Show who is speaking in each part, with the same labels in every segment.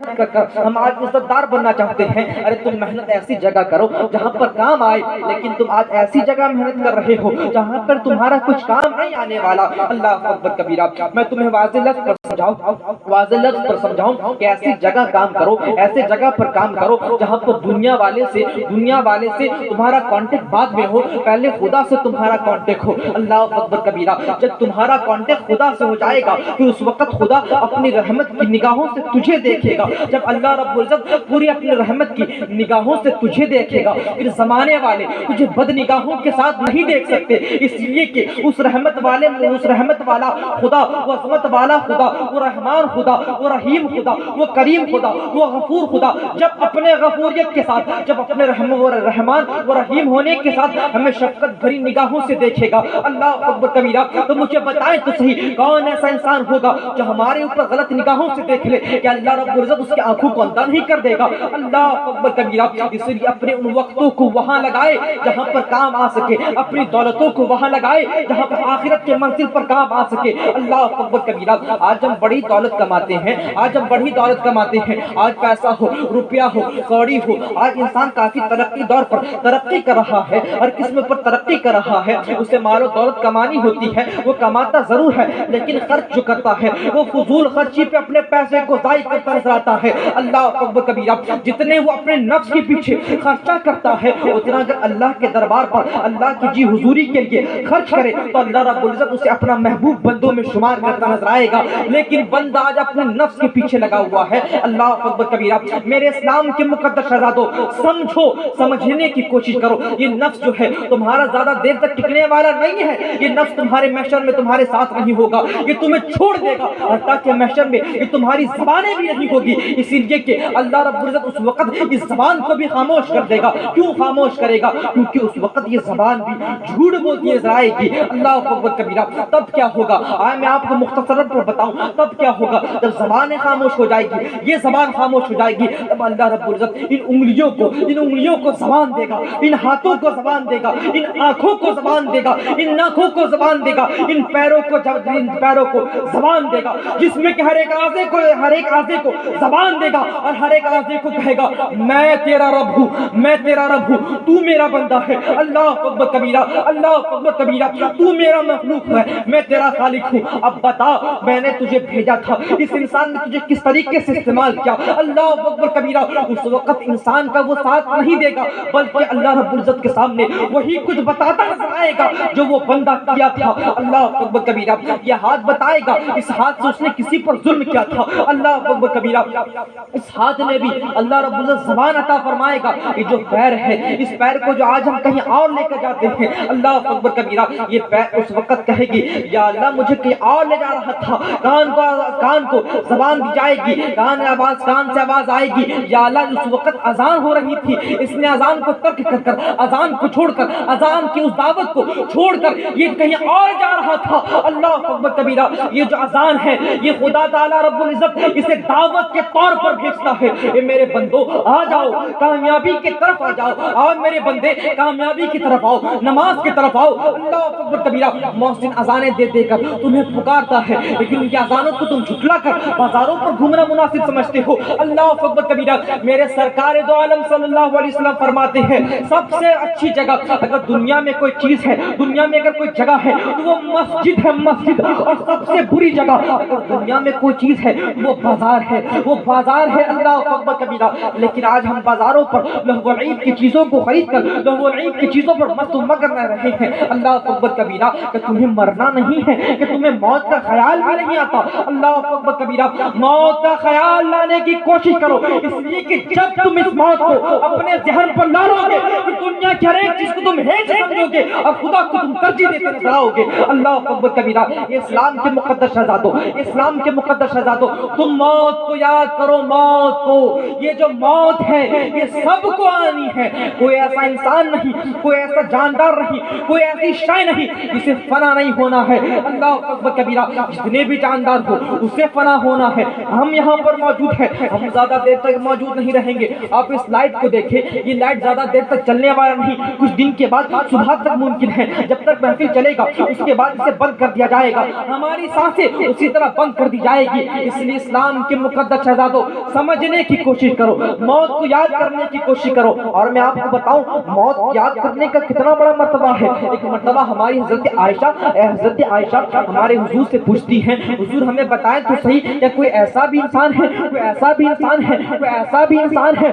Speaker 1: ہم آج عزت دار بننا چاہتے ہیں، ارے تم محنت ایسی جگہ کرو جہاں پر کام آئے، لیکن تم آج ایسی جگہ محنت کر رہے ہو جہاں پر تمہارا کچھ کام نہیں آنے والا۔ اللہ اکبر کبیرہ، میں تمہیں واضح لفظ پر سمجھاؤں، واضح لفظ پر سمجھاؤں کہ ایسی جگہ کام کرو ایسے جگہ پر کام کرو جہاں پر دنیا والے سے، دنیا والے سے تمہارا کانٹیکٹ بعد میں ہو، پہلے خدا سے تمہارا کانٹیکٹ ہو۔ اللہ اکبر کبیرہ، جب تمہارا کانٹیکٹ خدا سے ہو جائے گا، پھر اس وقت خدا اپنی رحمت کی نگاہوں سے تجھے دیکھے گا۔ جب اللہ رب العزت پوری اپنی رحمت کی نگاہوں سے تجھے دیکھے گا، پھر زمانے والے تجھے بد نگاہوں کے ساتھ نہیں دیکھ سکتے۔ اس لیے کہ اس رحمت والے اس رحمت والا خدا، وہ عظمت والا خدا، وہ رحمان خدا، وہ رحیم خدا، وہ کریم خدا، وہ غفور خدا۔ جب اپنے غفوریت کے ساتھ، جب اپنے رحم و رحمان و رحیم ہونے کے ساتھ ہمیں شفقت بھری نگاہوں سے دیکھے گا۔ اللہ اکبر کبیرہ، تو مجھے بتائیں تو صحیح کون ایسا انسان ہوگا جو ہمارے اوپر غلط نگاہوں سے دیکھ لے؟ کہ اللہ رب العزت اس کی آنکھوں کو اندھا نہیں کر دے گا۔ اللہ اکبر کبیرہ اس لیے اپنے ان وقتوں کو وہاں لگائے جہاں پر کام آ سکے۔ اپنی دولتوں کو وہاں لگائے جہاں پر آخرت کے منزل پر کام آ سکے۔ اللہ اکبر کبیرہ آج ہم بڑی دولت کماتے ہیں۔ آج ہم بڑی دولت کماتے ہیں۔ آج پیسہ ہو، روپیہ ہو، کوڑی ہو۔ آج انسان کافی ترقی دور پر ترقی کر رہا ہے، ہر قسم پر ترقی کر رہا ہے۔ اسے مال و دولت کمانی ہوتی ہے، وہ کماتا ضرور ہے، لیکن خرچ جو کرتا ہے، وہ فضول خرچی پہ اپنے پیسے کو ضائع کرتا نظر آتا ہے۔ اللہ اکبر کبیرہ، جتنے وہ اپنے نفس کے پیچھے خرچہ کرتا ہے اتنا اگر اللہ کے دربار پر، اللہ کی جی حضوری کے لیے خرچ کرے، تو اللہ رب العزت اسے اپنا محبوب بندوں میں شمار کرتا نظر آئے گا۔ لیکن بندہ آج اپنے نفس کے پیچھے لگا ہوا ہے۔ اللہ اکبر کبیرہ، میرے اسلام کے مقدس شہزادوں سمجھو، سمجھنے کی کوشش کرو۔ یہ نفس جو ہے، تمہارا زیادہ دیر تک ٹکنے والا نہیں ہے۔ یہ نفس تمہارے محشر میں تمہارے ساتھ نہیں ہوگا۔ یہ تمہیں چھوڑ دے گا۔ اور تاکہ محشر میں یہ تمہاری زبانیں بھی نہیں ہوگی۔ اسی لیے کہ اللہ رب العزت اس وقت اس زبان کو بھی خاموش کر دے گا۔ کیوں خاموش کرے گا؟ کیونکہ اس وقت یہ زبان بھی جھوٹ بولتی نظر آئے گی۔ اللہ اکبر کبیرہ، تب کیا ہوگا؟ آئے، میں آپ کو مختصر پر بتاؤں، تب کیا ہوگا؟ جب زبانیں خاموش ہو جائے گی، یہ زبان خاموش ہو جائے گی، تب اللہ رب العزت ان انگلیوں کو، ان انگلیوں کو زبان دے گا، ان ہاتھوں کو زبان دے گا، ان آنکھوں کو زبان دے گا، ان ناکھوں کو زبان دے گا، ان پیروں کو ان پیروں کو زبان دے گا۔ جس میں کہ ہر ایک آزے کو، ہر ایک آزے کو زبان دے گا اور ہر ایک آزے کو کہے گا، میں تیرا رب ہوں، میں تیرا رب ہوں، تو میرا بندہ ہے، اللہ اکبر کبیرہ، اللہ اکبر کبیرہ، تو میرا مخلوق ہے، میں تیرا خالق ہوں. اب بتا، میں نے تجھے بھیجا تھا، اس انسان نے تجھے کس طریقے سے استعمال کیا؟ اللہ اکبر کبیرہ، اس وقت انسان کا وہ ساتھ نہیں دے گا، بلکہ اللہ رب العزت کے سامنے وہی کچھ بتاتا نظر آئے گا جو وہ بندہ کیا تھا۔ اللہ اکبر کبیرہ، یہ ہاتھ بتائے گا، اس ہاتھ سے اس نے کسی پر ظلم کیا تھا۔ اللہ اکبر کبیرہ اس ہاتھ نے بھی اللہ رب العزت زبان عطا فرمائے گا یہ جو پیر ہے، اس پیر کو جو آج ہم کہیں اور لے کر جاتے ہیں، اللہ اکبر کبیرہ، یہ پیر اس وقت کہے گی، یا اللہ مجھے کہیں اور لے جا رہا تھا، کان کو کان کو زبان دی جائے گی، کان آواز، کان سے آواز آئے گی، یا اللہ اس وقت اذان ہو رہی تھی، اس نے اذان کو ترک کر کر، اذان کو چھوڑ کر، اذان کی اس دعوت کو چھوڑ کر یہ کہیں اور جا رہا تھا، اللہ اکبر کبیرہ، یہ جو اذان ہے، یہ خدا تعالی رب العزت، اسے دعوت کے کے طور پر بھیجتا ہے۔ اے میرے بندو، آ جاؤ، کامیابی کی طرف آ جاؤ۔ آؤ میرے بندے، کامیابی کی طرف آؤ، نماز کی طرف آؤ۔ اللہ اکبر کبیرہ، محسن اذانیں دے دے کر تمہیں پکارتا ہے۔ لیکن ان کی اذانوں کو تم جھٹلا کر بازاروں پر گھومنا مناسب سمجھتے ہو۔ اللہ اکبر کبیرہ، میرے سرکار دو عالم صلی اللہ علیہ وسلم فرماتے ہیں، سب سے اچھی جگہ اگر دنیا میں کوئی چیز ہے، دنیا میں اگر کوئی جگہ ہے تو وہ مسجد ہے مسجد۔ اور سب سے بری جگہ اگر دنیا میں کوئی چیز ہے، وہ بازار ہے۔ وہ بازار ہے، اللہ اکبر کبیرہ لیکن آج ہم بازاروں پر لہو عید کی چیزوں کو خرید کر، لہو عید کی چیزوں پر مست و مگر رہ رہے ہیں۔ اللہ اکبر کبیرہ کہ تمہیں مرنا نہیں ہے، کہ تمہیں موت کا خیال بھی نہیں آتا۔ اللہ اکبر کبیرہ موت کا خیال لانے کی کوشش کرو۔ اس لیے کہ جب تم اس موت کو اپنے ذہن پر لا لو گے کہ دنیا کی ہر ایک چیز کو تم ہیچ سمجھو گے اور خدا کو تم ترجیح دیتے نظر آؤ گے۔ اللہ اکبر کبیرہ اسلام کے مقدس شہزادوں، اسلام کے مقدس شہزادوں، تم موت کو یاد کرو موت کو۔ یہ جو موت ہے، یہ سب کو آنی ہے۔ کوئی ایسا انسان نہیں، کوئی ایسا جاندار نہیں، کوئی ایسی شے نہیں جسے فنا نہیں ہونا ہے۔ اللہ اکبر کبیرہ، جتنے بھی جاندار ہو، اسے فنا ہونا ہے۔ ہم یہاں پر موجود ہیں، ہم زیادہ دیر تک موجود نہیں رہیں گے۔ آپ اس لائٹ کو دیکھیں، یہ لائٹ زیادہ دیر تک چلنے والا نہیں۔ کچھ دن کے بعد صبح تک ممکن ہے، جب تک محفل چلے گا، اس کے بعد اسے بند کر دیا جائے گا۔ ہماری سانسیں اسی طرح بند کر دی جائے گی۔ اس لیے اسلام کے مقدس شہزادوں سمجھنے کی کوشش کرو، موت کو یاد کرنے کی کوشش کرو۔ اور میں آپ کو بتاؤں، موت یاد کرنے کا کتنا بڑا مرتبہ ہے۔ ایک مرتبہ ہماری حضرت عائشہ حضرت عائشہ، ہمارے حضور سے پوچھتی ہیں، حضور ہمیں بتائیں تو صحیح یا کوئی ایسا بھی انسان ہے؟ کوئی ایسا بھی انسان ہے؟ کوئی ایسا بھی انسان ہے؟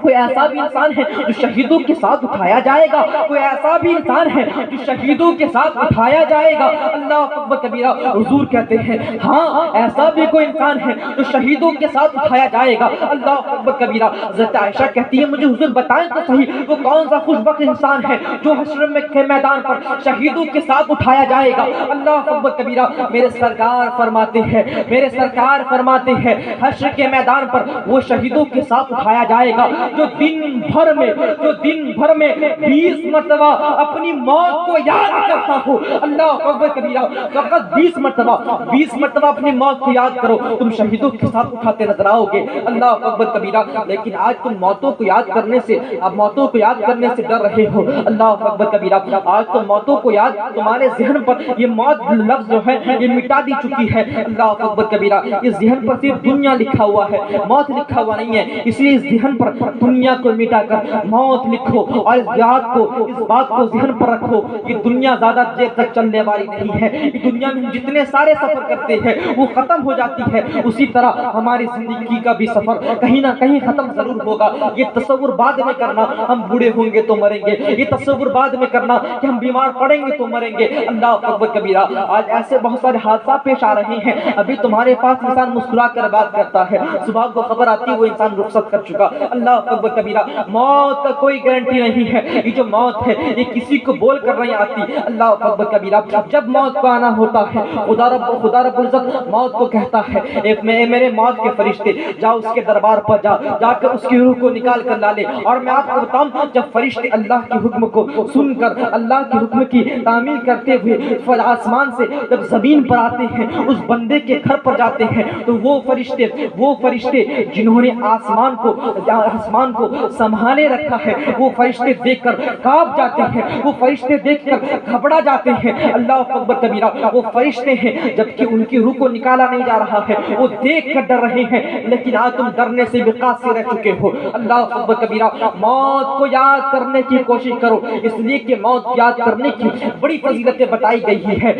Speaker 1: کوئی ایسا بھی انسان ہے جو شہیدوں کے ساتھ اٹھایا جائے گا؟ کوئی ایسا بھی انسان ہے جو شہیدوں کے ساتھ اٹھایا جائے گا؟ اللہ اکبر کبیرہ، حضور کہتے ہیں ہاں ایسا بھی کوئی انسان ہے جو شہیدوں کے ساتھ اٹھایا جائے گا۔ اللہ اکبر کبیرہ، حضرت عائشہ کہتی ہے، مجھے حضور بتائیں تو صحیح، وہ کون سا خوش بخت انسان ہے جو حشر میں کے میدان پر شہیدوں کے ساتھ اٹھایا جائے گا۔ اللہ اکبر کبیرہ، میرے سرکار فرماتے ہیں، میرے سرکار فرماتے ہیں، حشر کے میدان پر وہ شہیدوں کے ساتھ اٹھایا جائے گا۔ جو دن بھر میں، جو دن بھر میں بیس مرتبہ اپنی موت کو یاد کرتا ہو۔ اللہ اکبر کبیرہ، فقط بیس مرتبہ بیس مرتبہ اپنی موت کو یاد کرو۔ تم شہیدوں کے ساتھ اٹھا اٹھاتے نظر آؤ گے اللہ اکبر کبیرہ، لیکن آج تم موتوں کو یاد کرنے سے، اب موتوں کو یاد کرنے سے ڈر رہے ہو۔ اللہ اکبر کبیرہ، آج تو موتوں کو یاد، تمہارے ذہن پر یہ موت لفظ جو ہے، یہ مٹا دی چکی ہے۔ اللہ اکبر کبیرہ، اس ذہن پر صرف دنیا لکھا ہوا ہے۔ موت لکھا ہوا نہیں ہے، اس لیے اس ذہن پر دنیا کو مٹا کر موت لکھو اور اس بات کو، اس بات کو ذہن پر رکھو کہ دنیا زیادہ دیر تک چلنے والی نہیں ہے۔ دنیا میں جتنے سارے سفر کرتے ہیں، وہ ختم ہو جاتی ہے۔ اسی طرح ہمارے ہماری زندگی کا بھی سفر کہیں نہ کہیں ختم ضرور ہوگا۔ یہ تصور بعد میں کرنا، ہم بوڑھے ہوں گے تو مریں گے۔ یہ تصور بعد میں کرنا کہ ہم بیمار پڑیں گے تو مریں گے۔ اللہ اکبر کبیرہ، آج ایسے بہت سارے حادثات پیش آ رہے ہیں۔ ابھی تمہارے پاس انسان مسکرا کر بات کرتا ہے۔ صبح کو خبر آتی ہے وہ انسان رخصت کر چکا۔ اللہ اکبر کبیرہ، موت کا کوئی گارنٹی نہیں ہے۔ یہ جو موت ہے، یہ کسی کو بول کر نہیں آتی۔ اللہ اکبر کبیرہ، جب موت کو آنا ہوتا ہے، خدا رب خدا رب العزت موت کو کہتا ہے۔ ایک میں میرے موت کے فرشتے، جا اس کے دربار پر جا جا کر اس کی روح کو نکال کر لا لے اور میں آپ کو بتاؤں، جب فرشتے اللہ کے حکم کو سن کر، اللہ کے حکم کی تعمیل کرتے ہوئے آسمان سے جب زمین پر آتے ہیں، اس بندے کے گھر پر جاتے ہیں، تو وہ فرشتے وہ فرشتے جنہوں نے آسمان کو آسمان کو سنبھالے رکھا ہے، وہ فرشتے دیکھ کر کاپ جاتے ہیں، وہ فرشتے دیکھ کر گھبرا جاتے ہیں۔ اللہ اکبر کبیرہ، وہ فرشتے ہیں، جبکہ ان کی روح کو نکالا نہیں جا رہا ہے، وہ دیکھ کر ڈر رہے ہیں لیکن آج تم ڈرنے سے بھی قاصر رہ چکے ہو۔ اللہ اکبر کبیرہ، موت کو یاد کرنے کی کوشش کرو، اس لیے کہ موت یاد کرنے کی بڑی فضیلتیں بتائی گئی ہے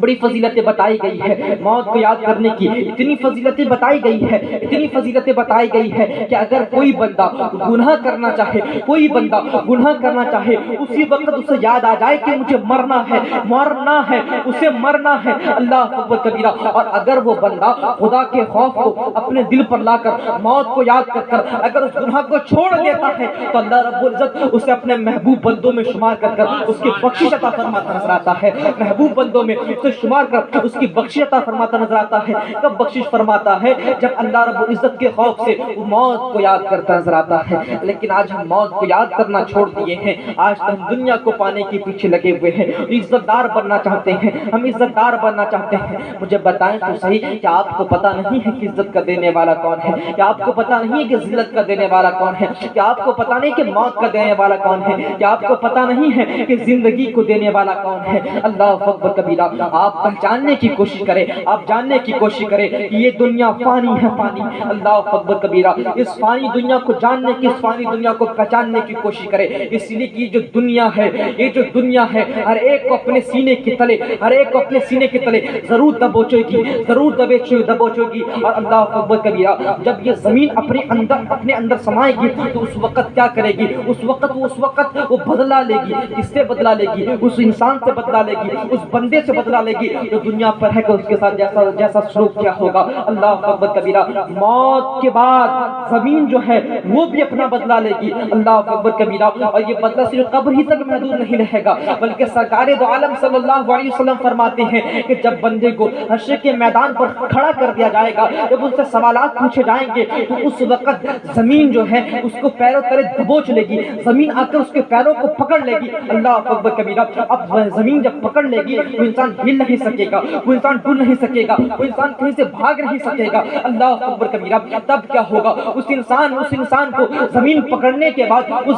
Speaker 1: بڑی فضیلتیں بتائی گئی ہے موت کو یاد کرنے کی اتنی فضیلتیں بتائی گئی ہے اتنی فضیلتیں بتائی گئی ہے کہ اگر کوئی بندہ گناہ کرنا چاہے، کوئی بندہ گناہ کرنا چاہے، اسی وقت اسے یاد آ جائے کہ مجھے مرنا ہے مرنا ہے، اسے مرنا ہے۔ اللہ اکبر کبیرہ۔ اور اگر وہ بندہ خدا کے خوف کو اپنے دل پر لا کر موت کو یاد کر کر اگر اس گناہ کو چھوڑ دیتا ہے، تو اللہ رب العزت اسے اپنے محبوب بندوں میں شمار کر کر اس کی بخشش عطا فرماتا نظر آتا ہے۔ محبوب بندوں میں اسے شمار کر اس کی بخشش عطا فرماتا نظر آتا ہے۔ کب بخشش فرماتا ہے؟ جب اللہ رب العزت کے خوف سے وہ موت کو یاد کرتا نظر آتا ہے۔ لیکن آج ہم موت کو یاد کرنا چھوڑ دیے ہیں۔ آج تو ہم دنیا کو پانے کے پیچھے لگے ہوئے ہیں۔ عزت دار بننا چاہتے ہیں۔ ہم عزت دار بننا چاہتے ہیں۔ مجھے بتائیں تو صحیح کہ آپ کو پتا نہیں ہے کہ عزت کا دینے والا کون ہے۔ کہ آپ کو پتا نہیں ہے کہ ذلت کا دینے والا کون ہے؟ کہ آپ کو پتا نہیں کہ موت کا دینے والا کون ہے؟ کہ آپ کو پتا نہیں ہے کہ زندگی کو دینے والا کون ہے؟ اللہ اکبر کبیرہ۔ آپ پہچاننے کی کوشش کریں آپ جاننے کی کوشش کریں کہ یہ دنیا فانی ہے، فانی۔ اللہ اکبر کبیرہ، اس فانی دنیا کو جاننے کی، اس فانی دنیا کو پہچاننے کی کوشش کریں اس لیے کہ یہ جو دنیا ہے، یہ جو دنیا ہے، ہر ایک کو اپنے سینے کے تلے، ہر ایک کو اپنے سینے کے تلے ضرور دبوچے گی، ضرور دبوچے دبوچے گی۔ اور اللہ اکبر کبیرہ، جب یہ زمین اپنے اندر اپنے اندر سمائے گی تو اس وقت کیا کرے گی؟ اس وقت وہ اس وقت وہ بدلا لے گی۔ کس سے بدلا لے گی؟ اس انسان سے بدلا لے گی۔ اس بندے سے بدلا لے گی۔ جو دنیا پر ہے کہ اس کے ساتھ جیسا جیسا سلوک کیا ہوگا۔ اللہ اکبر کبیرہ، موت کے بعد زمین جو ہے وہ بھی اپنا بدلا لے گی۔ اللہ اکبر کبیرہ، اور یہ بدلہ صرف قبر ہی تک محدود نہیں رہے گا، بلکہ سرکار دو عالم صلی اللہ علیہ وسلم فرماتے ہیں کہ جب بندے کو حشر کے میدان پر کھڑا کر دیا جائے گا، جب ان سے سوالات پوچھے جائیں گے، تو اس وقت زمین جو ہے اس کو پیروں تلے دبوچ لے گی۔ زمین آ کر اس کے پیروں کو پکڑ لے گی۔ اللہ اکبر کبیرہ، اب زمین جب پکڑ لے گی تو انسان ہل نہیں سکے گا، وہ انسان ڈل نہیں سکے گا، وہ انسان کہیں سے بھاگ نہیں سکے گا۔ اللہ اکبر کبیرہ، تب کیا ہوگا؟ اس انسان اس انسان کو زمین پکڑنے کے بعد، اس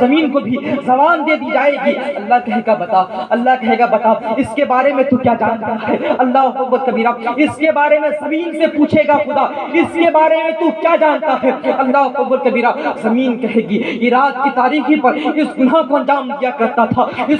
Speaker 1: زمین کو بھی زبان دے دی جائے گی۔ اللہ کہے گا، بتا۔ اللہ کہے گا، بتا۔ اس کے بارے میں تو کیا جانتا ہے؟ اللہ اکبر کبیرہ، اس کے بارے میں زمین سے پوچھے گا خدا۔ اس کے بارے میں تو کیا جانتا ہے؟ اللہ اکبر کبیرہ، زمین کہے گی، یہ رات کی تاریخی پر اس گناہ کو انجام دیا کرتا تھا۔ اس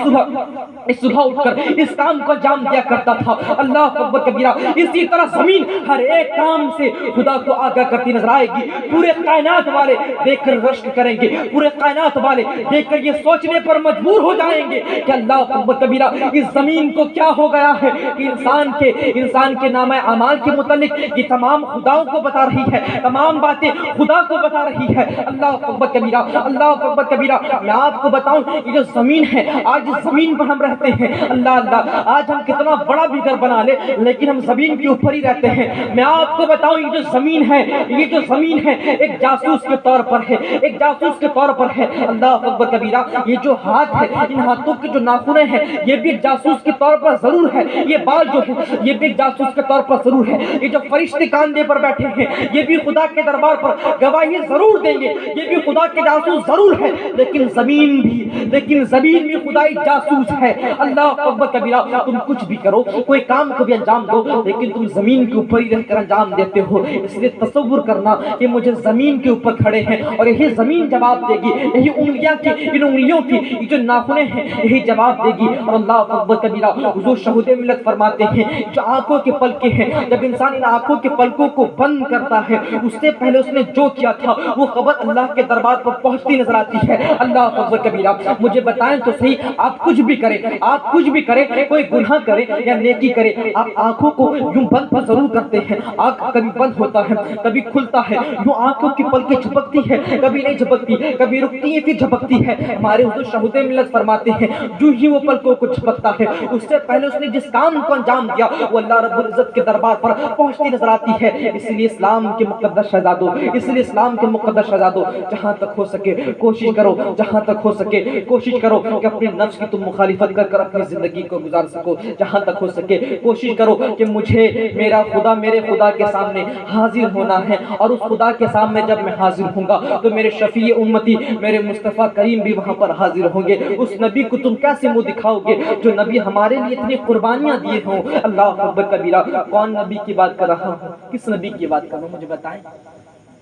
Speaker 1: صبح اٹھ کر اس کام کو انجام دیا کرتا تھا۔ اللہ اکبر کبیرہ، اسی طرح زمین ہر ایک کام سے خدا کو آگاہ کرتی نظر آئے گی۔ پورے کائنات والے دیکھ کر رشک کریں گے۔ پورے کائنات والے دیکھ کر یہ سوچنے پر مجبور ہو جائیں گے کہ اللہ اکبر کبیرہ، اس زمین کو کیا ہو گیا ہے کہ انسان کے انسان کے نام اعمال کے متعلق یہ تمام خداؤں کو بتا رہی ہے۔ تمام باتیں خدا کو بتا رہی ہے۔ اللہ اکبر کبیرہ، اللہ اکبر کبیرہ، میں آپ کو بتاؤں یہ جو زمین ہے، آج اس زمین پر ہم رہتے ہیں۔ اللہ اللہ، آج ہم کتنا بڑا بھی گھر بنا لے، لیکن ہم زمین کے اوپر ہی رہتے ہیں۔ میں آپ کو بتاؤں، یہ جو زمین ہے، یہ جو زمین ہے، ایک جاسوس کے طور پر ہے۔ ایک جاسوس کے طور پر ہے۔ اللہ اکبر کبیرہ، یہ جو ہاتھ ہے، ان ہاتھوں کے جو ناخنے ہیں، یہ بھی ایک جاسوس کے طور پر ضرور ہے۔ یہ بال جو ہے یہ بھی ایک جاسوس کے طور پر ضرور ہے۔ یہ جو فرشتے کاندے پر بیٹھے ہیں، یہ بھی خدا کے دربار پر گواہی ضرور دیں گے۔ یہ بھی خدا کے جاسوس ضرور ہے لیکن زمین بھی، لیکن زمین بھی خدائی جاسوس ہے۔ اللہ اکبر کبیرہ، تم کچھ بھی کرو، کوئی کام کو بھی انجام دو، لیکن تم زمین کے اوپر ہی رہ کر انجام دیتے ہو۔ اس لیے تصور کرنا کہ مجھے زمین کے اوپر کھڑے ہیں اور یہی زمین جواب دے گی، یہی انگلیاں کی، ان انگلیوں کی جو ناخنے ہیں، یہی جواب دے گی۔ اور اللہ اکبر کبیرہ، حضور شہود ملت فرماتے ہیں، جو آنکھوں کے پلکے ہیں، جب انسان ان آنکھوں کے پلکوں کو بند کرتا ہے، اس سے پہلے اس نے جو کیا تھا، وہ خبر اللہ کے دربار پر پہنچتی نظر آتی ہے۔ اللہ اکبر کبیرہ، مجھے بتائیں تو صحیح، آپ کچھ بھی کریں۔ آپ کچھ بھی کریں، کوئی گناہ کرے یا نیکی کرے آپ آنکھوں کو یوں بند پر ضرور کرتے ہیں۔ آنکھ کبھی بند ہوتا ہے، کبھی کھلتا ہے۔ یوں آنکھوں کی پلکیں جھپکتی ہے کبھی نہیں جھپکتی، کبھی رکتی ہے پھر جھپکتی ہے ہمارے حضور شہود ملت فرماتے ہیں، جو ہی وہ پلکوں کو جھپکتا ہے، اس سے پہلے اس نے جس کام کو انجام دیا، وہ اللہ رب العزت کے دربار پر پہنچتی نظر آتی ہے۔ اس لیے اسلام کے مقدس شہزادوں، اس لیے اسلام کے مقدس شہزادوں، جہاں تک ہو سکے، کوشش کرو، جہاں تک ہو سکے، کوشش کرو کہ اپنے نفس کی تم مخالفت کر کر اپنی زندگی کو گزار سکو، جہاں تک ہو سکے۔ کوشش کرو کہ مجھے میرا خدا میرے خدا کے سامنے حاضر ہونا ہے۔ اور اس خدا کے سامنے جب میں حاضر ہوں گا، تو میرے شفیع امتی، میرے مصطفیٰ کریم بھی وہاں پر حاضر ہوں گے۔ اس نبی کو تم کیسے منہ دکھاؤ گے؟ جو نبی ہمارے لیے اتنی قربانیاں دیے ہوں۔ اللہ اکبر کبیرہ، کون نبی کی بات کر رہا ہوں؟ کس نبی کی بات کر رہا ہوں؟ مجھے بتائیں۔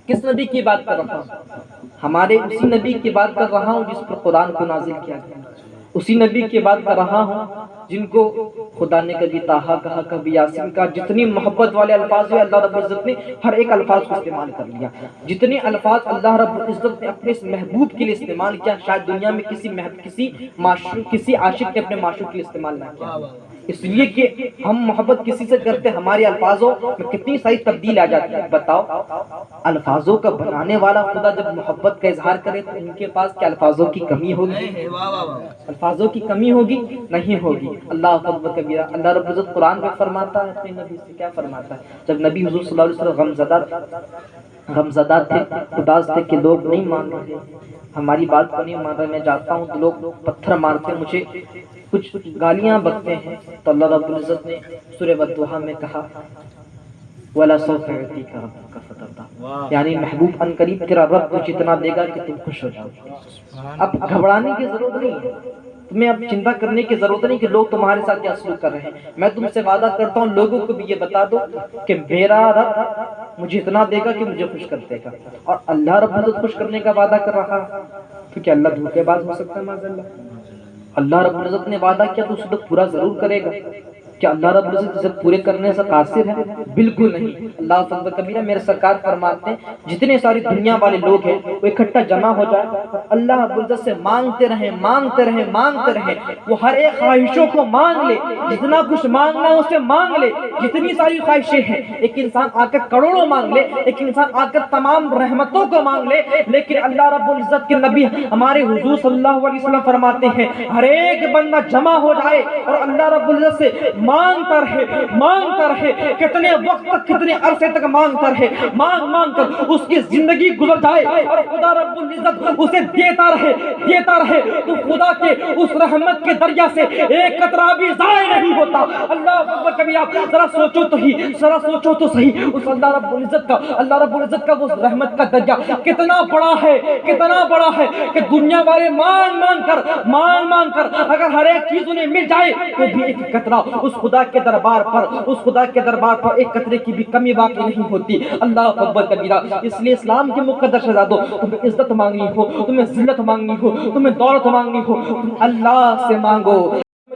Speaker 1: کس نبی کی بات کر رہا ہوں؟ ہمارے اسی نبی کی بات کر رہا ہوں جس پر قرآن کو نازل کیا گیا۔ اسی نبی کی بات کر رہا ہوں، جن کو خدا نے کبھی تاہا کہا، کبھی یاسین کا جتنی محبت والے الفاظ ہوئے، اللہ رب العزت نے ہر ایک الفاظ کو استعمال کر لیا۔ جتنے الفاظ اللہ رب العزت نے اپنے اس محبوب کے لیے استعمال کیا، شاید دنیا میں کسی محب، کسی معشوق، کسی عاشق نے اپنے معشوق کے لیے استعمال نہ کیا۔ اس لیے کہ ہم محبت کسی سے کرتے ہمارے الفاظوں میں کتنی ساری تبدیل آ جاتی ہے۔ بتاؤ الفاظوں کا بنانے والا خدا جب محبت کا اظہار کرے تو ان کے پاس کیا الفاظوں کی کمی ہوگی؟ الفاظوں کی کمی ہوگی؟ نہیں ہوگی۔ اللہ کبیرہ اللہ رب العزت قرآن میں فرماتا ہے اپنے نبی سے کیا فرماتا ہے؟ جب نبی حضور صلی اللہ علیہ وسلم غمزدہ غمزدہ تھے اداس تھے کہ لوگ نہیں مان رہے ہماری بات کو نہیں مان رہے میں جاتا ہوں تو لوگ پتھر مارتے مجھے کچھ گالیاں بکتے ہیں تو اللہ رب العزت نے سورہ بدوحا میں کہا وَلَا سَوْفَ يُعْتِيكَ رَبُّكَ فَتَرْضَىٰ یعنی محبوب ان قریب تیرا رب تجھے اتنا دے گا کہ تم خوش ہو جاؤ۔ اب گھبرانے کی ضرورت نہیں ہے۔ تمہیں اب چنتا کرنے کی ضرورت نہیں کہ لوگ تمہارے ساتھ کیا سلوک کر رہے ہیں۔ میں تم سے وعدہ کرتا ہوں لوگوں کو بھی یہ بتا دو کہ میرا رب مجھے اتنا دے گا کہ مجھے خوش کر دے گا۔ اور اللہ رب العزت خوش کرنے کا وعدہ کر رہا تو کیا اللہ دھوکے باز ہو سکتا ہے اللہ؟ اللہ رب العزت نے وعدہ کیا تو اس وقت پورا ضرور کرے گا۔ کیا اللہ رب العزت اسے پورے کرنے سے قاصر ہے بالکل نہیں۔ اللہ فضل کبیرہ میرے سرکار فرماتے ہیں، جتنے ساری دنیا والے لوگ ہیں، وہ اکٹھا جمع ہو جائے۔ اللہ رب العزت سے مانگتے رہیں مانگتے رہیں مانگتے رہیں۔ وہ ہر ایک خواہشوں کو مانگ لے، جتنا کچھ مانگنا ہے اسے مانگ لے۔ جتنی ساری خواہشیں ہیں، ایک انسان آ کر کروڑوں مانگ لے، ایک انسان آ کر تمام رحمتوں کو مانگ لے۔ لیکن اللہ رب العزت کے نبی ہمارے حضور صلی اللہ علیہ وسلم فرماتے ہیں، ہر ایک بندہ جمع ہو جائے اور اللہ رب العزت سے مانگتا رہے مانگتا رہے، کتنے وقت تک، کتنے عرصے تک مانگتا رہے، مانگ مانگ کر اس کی زندگی گزر جائے اور خدا رب العزت اسے دیتا رہے دیتا رہے۔ تو خدا کے اس رحمت کے دریا سے ایک قطرہ بھی ضائع نہیں ہوتا۔ اللہ اکبر کبھی آپ ذرا سوچو تو ہی، ذرا سوچو تو صحیح۔ اس اللہ رب العزت کا، اللہ رب العزت کا وہ رحمت کا دریا کتنا بڑا ہے، کتنا بڑا ہے کہ دنیا والے مانگ مانگ کر، مانگ مانگ کر اگر ہر ایک چیز انہیں مل جائے تو بھی ایک قطرہ اس خدا کے دربار پر، اس خدا کے دربار پر ایک قطرے کی بھی کمی واقع نہیں ہوتی۔ اللہ اکبر کبیرہ، اس لیے اسلام کے مقدر شہزادو، تمہیں عزت مانگنی ہو، تمہیں ذلت مانگنی ہو، تمہیں دولت مانگنی ہو، تم اللہ سے مانگو۔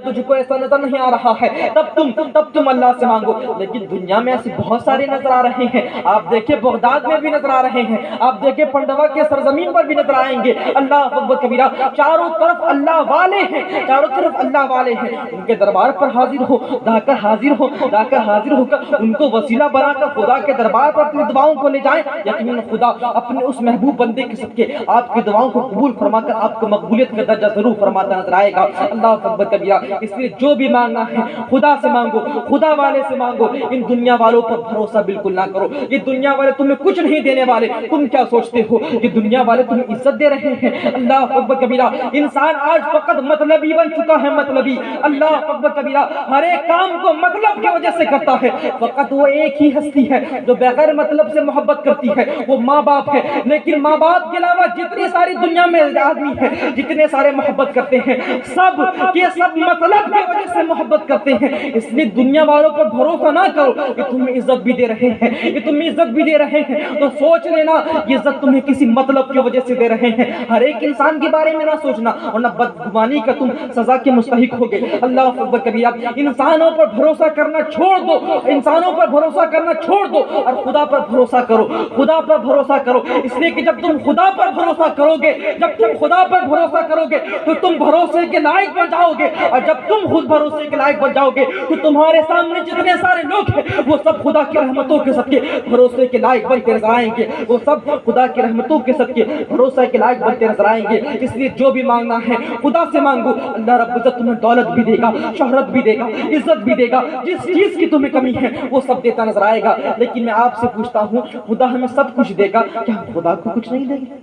Speaker 1: تجھ کو ایسا نظر نہیں آ رہا ہے۔ تب تم تب تم اللہ سے مانگو۔ لیکن دنیا میں ایسے بہت سارے نظر آ رہے ہیں۔ آپ دیکھیں بغداد میں بھی نظر آ رہے ہیں۔ آپ دیکھیں پنڈوا کے سرزمین پر بھی نظر آئیں گے۔ اللہ اکبر کبیرہ، چاروں طرف اللہ والے ہیں۔ چاروں طرف اللہ والے ہیں۔ ان کے دربار پر حاضر ہو، جا کر حاضر ہو، جا کر حاضر ہو کر ان کو وسیلہ بنا کر خدا کے دربار پر اپنی دعاؤں کو لے جائیں۔ یقین خدا اپنے اس محبوب بندے کے صدقے آپ کی دعاؤں کو قبول فرما کر آپ کو مقبولیت کا درجہ ضرور فرماتا نظر آئے گا۔ اللہ اکبر کبیرہ اس لیے جو بھی مانگنا ہے، خدا سے مانگو، خدا والے سے مانگو، ان دنیا والوں پر بھروسہ بالکل نہ کرو۔ یہ دنیا والے تمہیں کچھ نہیں دینے والے۔ تم کیا سوچتے ہو؟ یہ دنیا والے تمہیں عزت دے رہے ہیں۔ اللہ اکبر کبیرہ، انسان آج فقط مطلبی بن چکا ہے، مطلبی۔ اللہ اکبر کبیرہ، ہر ایک کام کو مطلب کی وجہ سے کرتا ہے۔ فقط وہ ایک ہی ہستی ہے جو بغیر مطلب سے محبت کرتی ہے۔ وہ ماں باپ ہے۔ لیکن ماں باپ کے علاوہ جتنی ساری دنیا میں آدمی ہے، جتنے سارے محبت کرتے ہیں، سب یہ سب مطلب طلب کی وجہ سے محبت کرتے ہیں۔ اس لیے دنیا والوں پر بھروسہ نہ کرو کہ تمہیں عزت بھی دے رہے ہیں۔ یہ تمہیں عزت بھی دے رہے ہیں۔ تو سوچ لینا، یہ عزت تمہیں کسی مطلب کی وجہ سے دے رہے ہیں۔ ہر ایک انسان کے بارے میں نہ سوچنا اور نہ بدگمانی کا تم سزا کے مستحق ہوگے۔ اللہ اکبر کبھی آپ انسانوں پر بھروسہ کرنا چھوڑ دو۔ انسانوں پر بھروسہ کرنا چھوڑ دو۔ اور خدا پر بھروسہ کرو۔ خدا پر بھروسہ کرو۔ اس لیے کہ جب تم خدا پر بھروسہ کرو گے، جب تم خدا پر بھروسہ کرو گے، تو تم بھروسے کے لائق بن جاؤ گے۔ اور جب تم خود بھروسے کے لائق بن جاؤ گے تو تمہارے سامنے جتنے سارے لوگ ہیں، وہ سب خدا کی رحمتوں کے صدقے بھروسے کے لائق بنتے نظر آئیں گے۔ وہ سب خدا کی رحمتوں کے صدقے بھروسے کے لائق بنتے نظر آئیں گے۔ اس لیے جو بھی مانگنا ہے، خدا سے مانگو۔ اللہ رب عزت تمہیں دولت بھی دے گا، شہرت بھی دے گا، عزت بھی دے گا۔ جس چیز کی تمہیں کمی ہے، وہ سب دیتا نظر آئے گا۔ لیکن میں آپ سے پوچھتا ہوں، خدا ہمیں سب کچھ دے گا، کیا ہم خدا کو کچھ نہیں دیں گے؟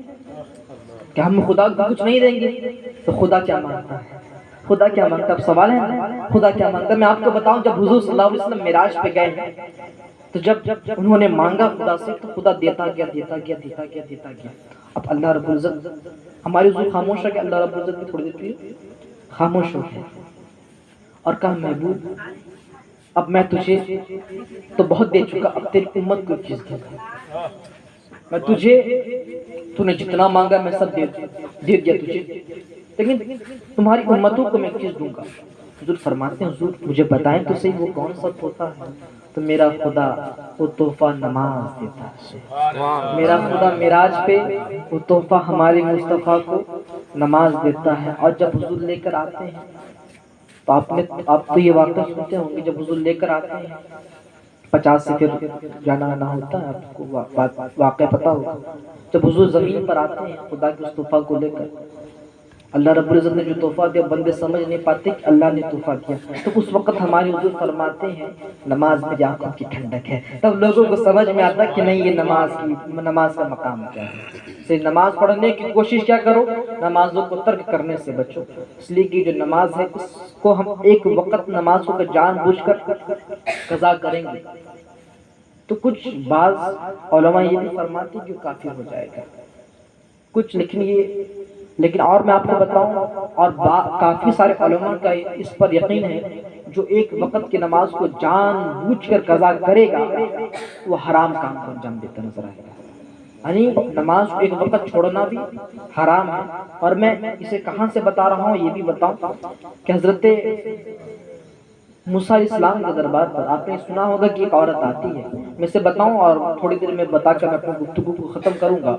Speaker 1: کیا ہم خدا کو کچھ نہیں دیں گے؟ تو خدا کیا مانگتا ہے؟ خدا کیا مانگتا اب سوال ہے؟ خدا کیا مانگتا میں آپ کو بتاؤں، جب حضور صلی اللہ علیہ وسلم معراج پہ گئے، تو جب جب انہوں نے مانگا خدا سے، تو خدا دیتا گیا دیتا گیا دیتا گیا دیتا گیا۔ اب اللہ رب العزت، ہماری حضور خاموش ہے کہ اللہ رب العزت بھی تھوڑی دیر کے خاموش ہو گیا۔ اور کہا، محبوب، اب میں تجھے تو بہت دے چکا، اب تیری امت کو چیز دے گا میں تجھے، تو نے جتنا مانگا، میں سب دے دیا تجھے۔ لیکن تمہاری امتوں کو میں چیز دوں گا؟ حضور فرماتے ہیں حضور مجھے بتائیں تو صحیح وہ کون سا ہوتا ہے؟ تو میرا خدا وہ تحفہ نماز دیتا ہے۔ میرا خدا میراج پہ وہ تحفہ ہمارے مصطفیٰ کو نماز دیتا ہے۔ اور جب حضور لے کر آتے ہیں تو آپ نے آپ تو یہ واقعہ سنتے ہوں گے جب حضور لے کر آتے ہیں پچاس سے پھر جانا آنا ہوتا ہے آپ کو واقعہ پتا ہوگا۔ جب حضور زمین پر آتے ہیں خدا کے اس تحفہ کو لے کر اللہ رب العزت نے جو تحفہ دیا، بندے سمجھ نہیں پاتے کہ اللہ نے تحفہ دیا تو اس وقت ہماری حضور فرماتے ہیں، نماز میری آنکھوں کی ٹھنڈک ہے۔ تب لوگوں کو سمجھ میں آتا کہ نہیں، یہ نماز کی، نماز کا مقام کیا ہے۔ سے نماز پڑھنے کی کوشش کیا کرو، نمازوں کو ترک کرنے سے بچو۔ اس لیے کہ جو نماز ہے، اس کو ہم ایک وقت نمازوں کا جان بوجھ کر قضا کریں گے۔ تو کچھ بعض علماء یہ بھی فرماتے کہ کافی ہو جائے گا۔ کچھ لیکن یہ لیکن اور میں آپ کو بتاؤں، اور کافی سارے علماء کا اس پر یقین ہے، جو ایک وقت کی نماز کو جان بوجھ کر قضا کرے گا، وہ حرام کام کو انجام دیتا نظر آئے گا۔ یعنی نماز کو ایک وقت چھوڑنا بھی حرام ہے۔ اور میں اسے کہاں سے بتا رہا ہوں، یہ بھی بتاؤں کہ حضرت موسیٰ علیہ السلام کے دربار پر آپ نے سنا ہوگا کہ ایک عورت آتی ہے۔ میں اسے بتاؤں اور تھوڑی دیر میں بتا کر میں اپنے گفتگو کو ختم کروں گا۔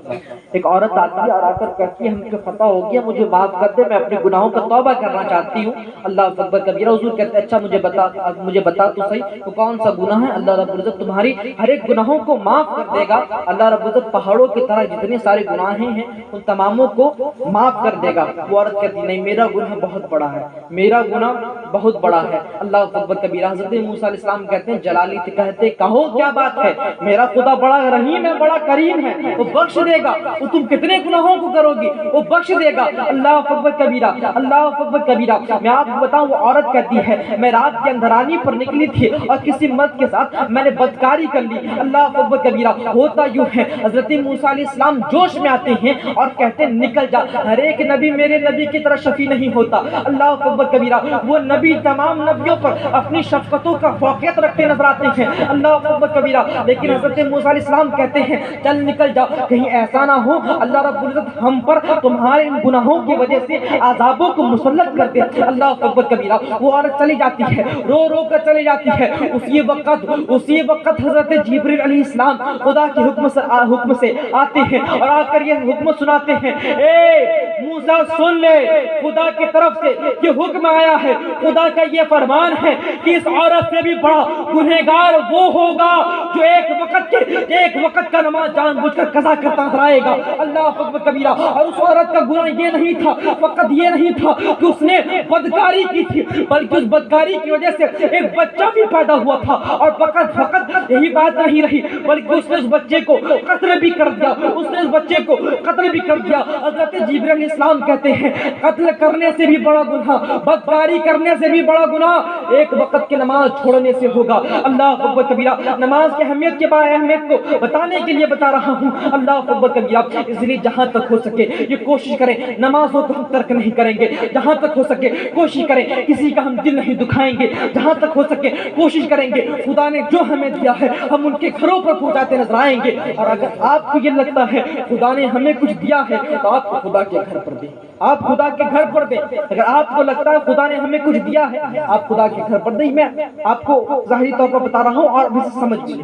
Speaker 1: ایک عورت آتی ہے اور آ کر کہتی ہے، ہم کو فتح ہو گیا، مجھے معاف کر دے، میں اپنے گناہوں کا توبہ کرنا چاہتی ہوں۔ اللہ اکبر کبیرہ حضور کہتے ہیں اچھا مجھے بتا مجھے بتا تو صحیح وہ کون سا گناہ ہے؟ اللہ رب العزت تمہاری ہر ایک گناہوں کو معاف کر دے گا۔ اللہ رب العزت پہاڑوں کی طرح جتنے سارے گناہیں ہیں ان تماموں کو معاف کر دے گا۔ وہ عورت کہتی نہیں، میرا گناہ بہت بڑا ہے، میرا گناہ بہت بڑا ہے۔ اللہ اللہ اکبر کبیرہ حضرت موسیٰ علیہ السلام کہتے ہیں، جلالی کہتے کہو کیا بات ہے؟ میرا خدا بڑا رحیم ہے، بڑا کریم ہے، وہ بخش دے گا۔ وہ تم کتنے گناہوں کو کرو گی؟ وہ بخش دے گا۔ اللہ اکبر کبیرہ، اللہ اکبر کبیرہ، میں آپ کو بتاؤں، وہ عورت کہتی ہے، میں رات کے اندرانی پر نکلی تھی اور کسی مرد کے ساتھ میں نے بدکاری کر لی۔ اللہ اکبر کبیرہ، ہوتا یوں ہے، حضرت موسیٰ علیہ السلام جوش میں آتے ہیں اور کہتے ہیں، نکل جا۔ ہر ایک نبی میرے نبی کی طرح شفی نہیں ہوتا۔ اللہ اکبر کبیرہ، وہ نبی تمام نبیوں پر اپنی شفقتوں کا فوقیت رکھتے نظر آتے ہیں۔ اللہ اکبر کبیرہ، لیکن حضرت موسیٰ علیہ السلام کہتے ہیں، چل نکل جا، کہیں ایسا نہ ہو، اللہ رب العزت ہم پر تمہارے ان گناہوں کی وجہ سے عذابوں کو مسلط کر دے۔ اللہ اکبر کبیرہ، وہ عورت چلی جاتی ہے، رو رو کر چلی جاتی ہے۔ اسی وقت اسی وقت حضرت جبریل علیہ السلام خدا کے حکم سے حکم سے آتے ہیں اور آ کر یہ حکم سناتے ہیں۔ اے موسیٰ، سن لے، خدا کی طرف سے یہ حکم آیا ہے۔ خدا کا یہ فرمان ہے کہ اس عورت سے بھی بڑا گنہگار وہ ہوگا جو ایک وقت کے ایک وقت کا نماز جان بوجھ کر قضا کرتا نظر گا۔ اللہ اکبر کبیرہ، اور اس عورت کا گناہ یہ نہیں تھا، فقط یہ نہیں تھا کہ اس نے بدکاری کی تھی، بلکہ اس بدکاری کی وجہ سے ایک بچہ بھی پیدا ہوا تھا۔ اور فقط فقط یہی بات نہیں رہی، بلکہ اس نے اس بچے کو قتل بھی کر دیا۔ اس نے اس بچے کو قتل بھی کر دیا۔ حضرت جبریل علیہ السلام کہتے ہیں، قتل کرنے سے بھی بڑا گناہ، بدکاری کرنے سے بھی بڑا گناہ۔ ایک وقت کی نماز چھوڑنے سے ہوگا۔ اللہ اکبر کبیرہ، نماز کی اہمیت کے بارے اہمیت کو بتانے کے لیے بتا رہا ہوں۔ اللہ اکبر کبیرہ اس لیے جہاں تک ہو سکے یہ کوشش کریں۔ نماز ہو تو ہم ترک نہیں کریں گے۔ جہاں تک ہو سکے کوشش کریں۔ کسی کا ہم دل نہیں دکھائیں گے۔ جہاں تک ہو سکے کوشش کریں گے۔ خدا نے جو ہمیں دیا ہے، ہم ان کے گھروں پر پہنچاتے نظر آئیں گے۔ اور اگر آپ کو یہ لگتا ہے، خدا نے ہمیں کچھ دیا ہے، تو آپ کو خدا کے گھر پر دیں۔ آپ خدا کے گھر پر دیں۔ اگر آپ کو لگتا ہے خدا نے ہمیں کچھ دیا ہے، آپ خدا کے گھر اثر پر دیں میں آپ کو ظاہری طور پر بتا رہا ہوں اور بھی سمجھ بھی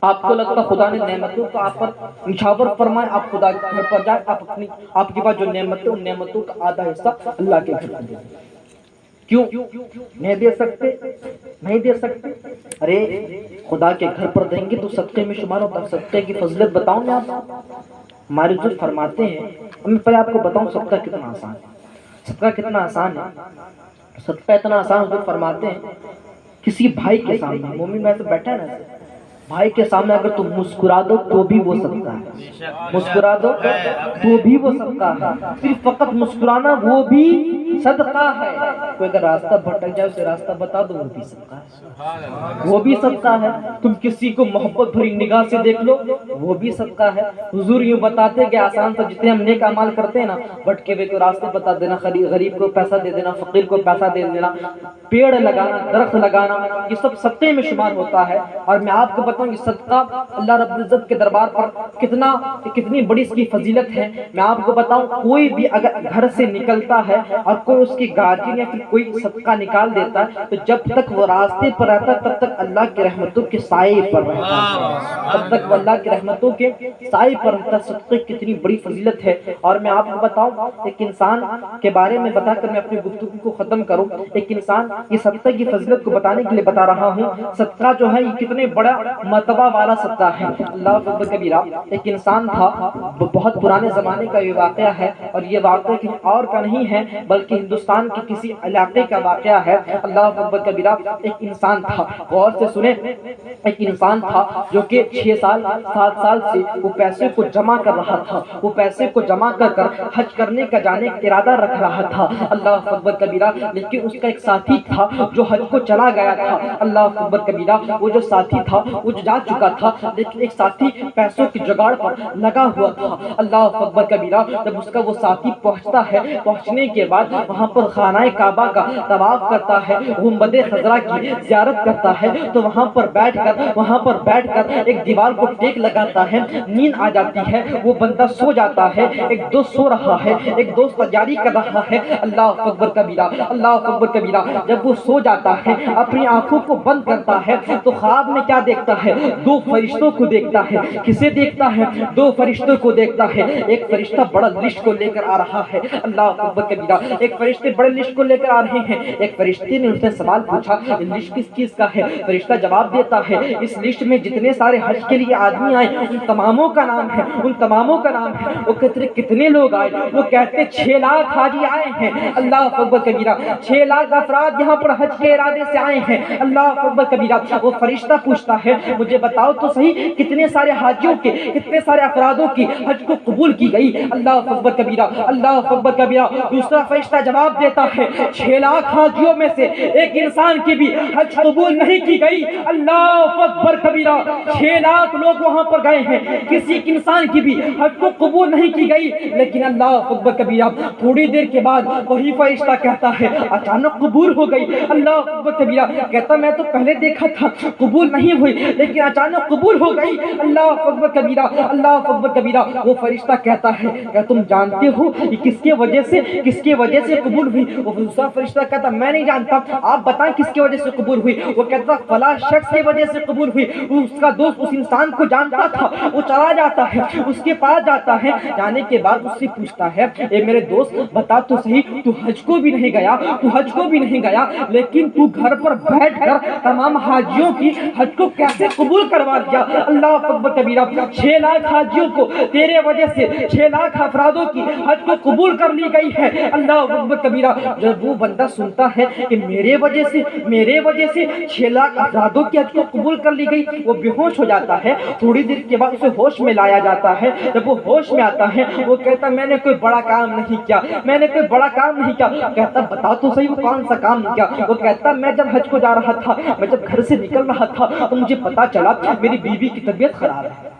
Speaker 1: آپ کو لگتا خدا نے نعمتوں کو آپ پر نشاور فرمائے آپ خدا کے گھر پر جائیں، آپ اپنی آپ کے پاس جو نعمتیں ان نعمتوں کا آدھا حصہ اللہ کے گھر پر دیں۔ کیوں؟ نہیں دے سکتے، نہیں دے سکتے۔ ارے، خدا کے گھر پر دیں گے تو صدقے میں شمار ہوتا صدقے کی فضلت بتاؤں میں آپ ہمارے جو فرماتے ہیں میں پہلے آپ کو بتاؤں صدقہ کتنا آسان ہے۔ صدقہ کتنا آسان ہے۔ صدقہ اتنا آسان حضور فرماتے ہیں کسی بھائی کے سامنے مومن میں سے بیٹھا ہے نا بھائی کے سامنے اگر تم مسکرا دو تو بھی وہ صدقہ ہے۔ مسکرا دو تو بھی وہ صدقہ ہے۔ صرف فقط مسکرانا وہ بھی صدقہ ہے۔ کوئی اگر راستہ بھٹک جائے اسے راستہ بتا دو وہ بھی صدقہ ہے۔ وہ بھی صدقہ ہے۔ تم کسی کو محبت بھری نگاہ سے دیکھ لو وہ بھی صدقہ ہے۔ حضور یوں بتاتے کہ آسان تو جتنے ہم نیک عمال کرتے ہیں نا بھٹکے ہوئے کو راستے بتا دینا غریب کو پیسہ دے دینا فقیر کو پیسہ دے دینا پیڑ لگانا درخت لگانا یہ سب صدقے میں شمار ہوتا ہے۔ اور میں آپ کو بتاؤں یہ صدقہ اللہ رب العزت کے دربار پر کتنا کتنی بڑی اس کی فضیلت ہے۔ میں آپ کو بتاؤں کوئی بھی اگر گھر سے نکلتا ہے اور کوئی اس کی گارجین یا پھر کوئی صدقہ نکال دیتا ہے تو جب تک وہ راستے پر رہتا ہے تب تک اللہ کی رحمتوں کے سائے پر رہتا۔ ہے تب تک وہ اللہ کی رحمتوں کے سائے پر رہتا۔ ہے صدقے کتنی بڑی فضیلت ہے۔ اور میں آپ کو بتاؤں ایک انسان کے بارے میں بتا کر میں اپنی گفتگو کو ختم کروں۔ ایک انسان یہ صدقے کی فضیلت کو بتانے کے لیے بتا رہا ہوں۔ صدقہ جو ہے یہ کتنے بڑا مرتبہ والا صدقہ ہے۔ اللہ کبیرہ ایک انسان تھا بہت پرانے زمانے کا یہ واقعہ ہے۔ اور یہ واقعہ کسی اور کا نہیں ہے بلکہ ہندوستان کے کسی علاقے علاقے کا واقعہ ہے۔ اللہ اکبر کبیرہ ایک انسان تھا۔ غور سے سنیں۔ ایک انسان تھا جو کہ چھ سال، سات سال سے وہ پیسے کو جمع کر رہا تھا۔ وہ پیسے کو جمع کر کر حج کرنے کا جانے کا ارادہ رکھ رہا تھا۔ اللہ اکبر کبیرہ لیکن اس کا ایک ساتھی تھا جو حج کو چلا گیا تھا۔ اللہ اکبر کبیرہ وہ جو ساتھی تھا وہ جو جا چکا تھا، لیکن ایک ساتھی پیسوں کی جگاڑ پر لگا ہوا تھا۔ اللہ اکبر کبیرہ جب اس کا وہ ساتھی پہنچتا ہے، پہنچنے کے بعد وہاں پر خانہ کعبہ کا طواف کرتا ہے گنبد خزرہ کی زیارت کرتا ہے، تو وہاں پر بیٹھ کر، وہاں پر بیٹھ کر ایک دیوار کو ٹیک لگاتا ہے، نیند آ جاتی ہے، وہ بندہ سو جاتا ہے، ایک دوست سو رہا ہے، ایک دوست تجاری کر رہا ہے، اللہ اکبر کبیرہ، اللہ اکبر کبیرہ، جب وہ سو جاتا ہے، اپنی آنکھوں کو بند کرتا ہے، تو خواب میں کیا دیکھتا ہے، دو فرشتوں کو دیکھتا ہے، کسے دیکھتا ہے، دو فرشتوں کو دیکھتا ہے، ایک فرشتہ بڑا لسٹ کو لے کر آ رہا ہے، اللہ اکبر کبیرہ، ایک فرشتے بڑے لسٹ کو لے کر آ رہے ہیں۔ ایک فرشتے نے اسے سوال پوچھا لسٹ کس چیز کا ہے؟ فرشتہ جواب دیتا ہے، اس لسٹ میں جتنے سارے حج کے لیے آدمی آئے، ان تماموں کا نام ہے، ان تماموں کا نام ہے۔ وہ کتنے کتنے لوگ آئے؟ وہ کہتے چھ لاکھ حاجی آئے ہیں۔ اللہ اکبر کبیرہ، چھ لاکھ افراد یہاں پر حج کے ارادے سے آئے ہیں۔ اللہ اکبر کبیرہ، وہ فرشتہ پوچھتا ہے، مجھے بتاؤ تو صحیح کتنے سارے حاجیوں کے، کتنے سارے افرادوں کی حج کو قبول کی گئی؟ اللہ اکبر کبیرہ، اللہ اکبر کبیرہ۔ دوسرا فرشتہ جواب دیتا ہے چھ لاکھ حاجیوں میں سے ایک انسان کی بھی حج قبول نہیں کی گئی۔ اللہ اکبر کبیرہ، چھ لاکھ لوگ وہاں پر گئے ہیں۔ کسی ایک انسان کی بھی حج کو قبول نہیں کی گئی۔ لیکن اللہ اکبر کبیرہ، تھوڑی دیر کے بعد وہی فرشتہ کہتا ہے، اچانک قبول ہو گئی۔ اللہ اکبر کبیرہ کہتا، میں تو پہلے دیکھا تھا، قبول نہیں ہوئی، لیکن اچانک قبول ہو گئی۔ اللہ اکبر کبیرہ، اللہ اکبر کبیرہ، وہ فرشتہ کہتا ہے کہ تم جانتے ہو کہ کس کے وجہ سے، کس کے وجہ سے قبول ہوئی؟ وہ دوسرا فرشتہ کہتا میں نہیں جانتا، آپ بتائیں کس کی وجہ سے قبول ہوئی؟ وہ کہتا فلاں شخص کی وجہ سے قبول ہوئی۔ اس کا دوست اس انسان کو جانتا تھا، وہ چلا جاتا ہے، اس کے پاس جاتا ہے۔ جانے کے بعد اس سے پوچھتا ہے، اے میرے دوست، بتا تو صحیح، تو حج کو بھی نہیں گیا، تو حج کو بھی نہیں گیا، لیکن تو گھر پر بیٹھ کر تمام حاجیوں کی حج کو کیسے قبول کروا دیا؟ اللہ اکبر کبیرہ، چھ لاکھ حاجیوں کو تیرے وجہ سے، چھ لاکھ افرادوں کی حج کو قبول کر لی گئی ہے۔ اللہ اکبر کبیرہ، جب وہ بندہ سنتا ہے کہ میرے وجہ سے، میرے وجہ سے چھ لاکھ افرادوں کی حج کو قبول کر لی گئی، وہ بے ہوش ہو جاتا ہے۔ تھوڑی دیر کے بعد اسے ہوش میں لایا جاتا ہے۔ جب وہ ہوش میں آتا ہے، وہ کہتا میں نے کوئی بڑا کام نہیں کیا، میں نے کوئی بڑا کام نہیں کیا۔ کہتا بتا تو صحیح، وہ کون سا کام نہیں کیا۔ وہ کہتا میں جب حج کو جا رہا تھا، میں جب گھر سے نکل رہا تھا، تو مجھے پتا چلا، میری بیوی کی طبیعت خراب ہے۔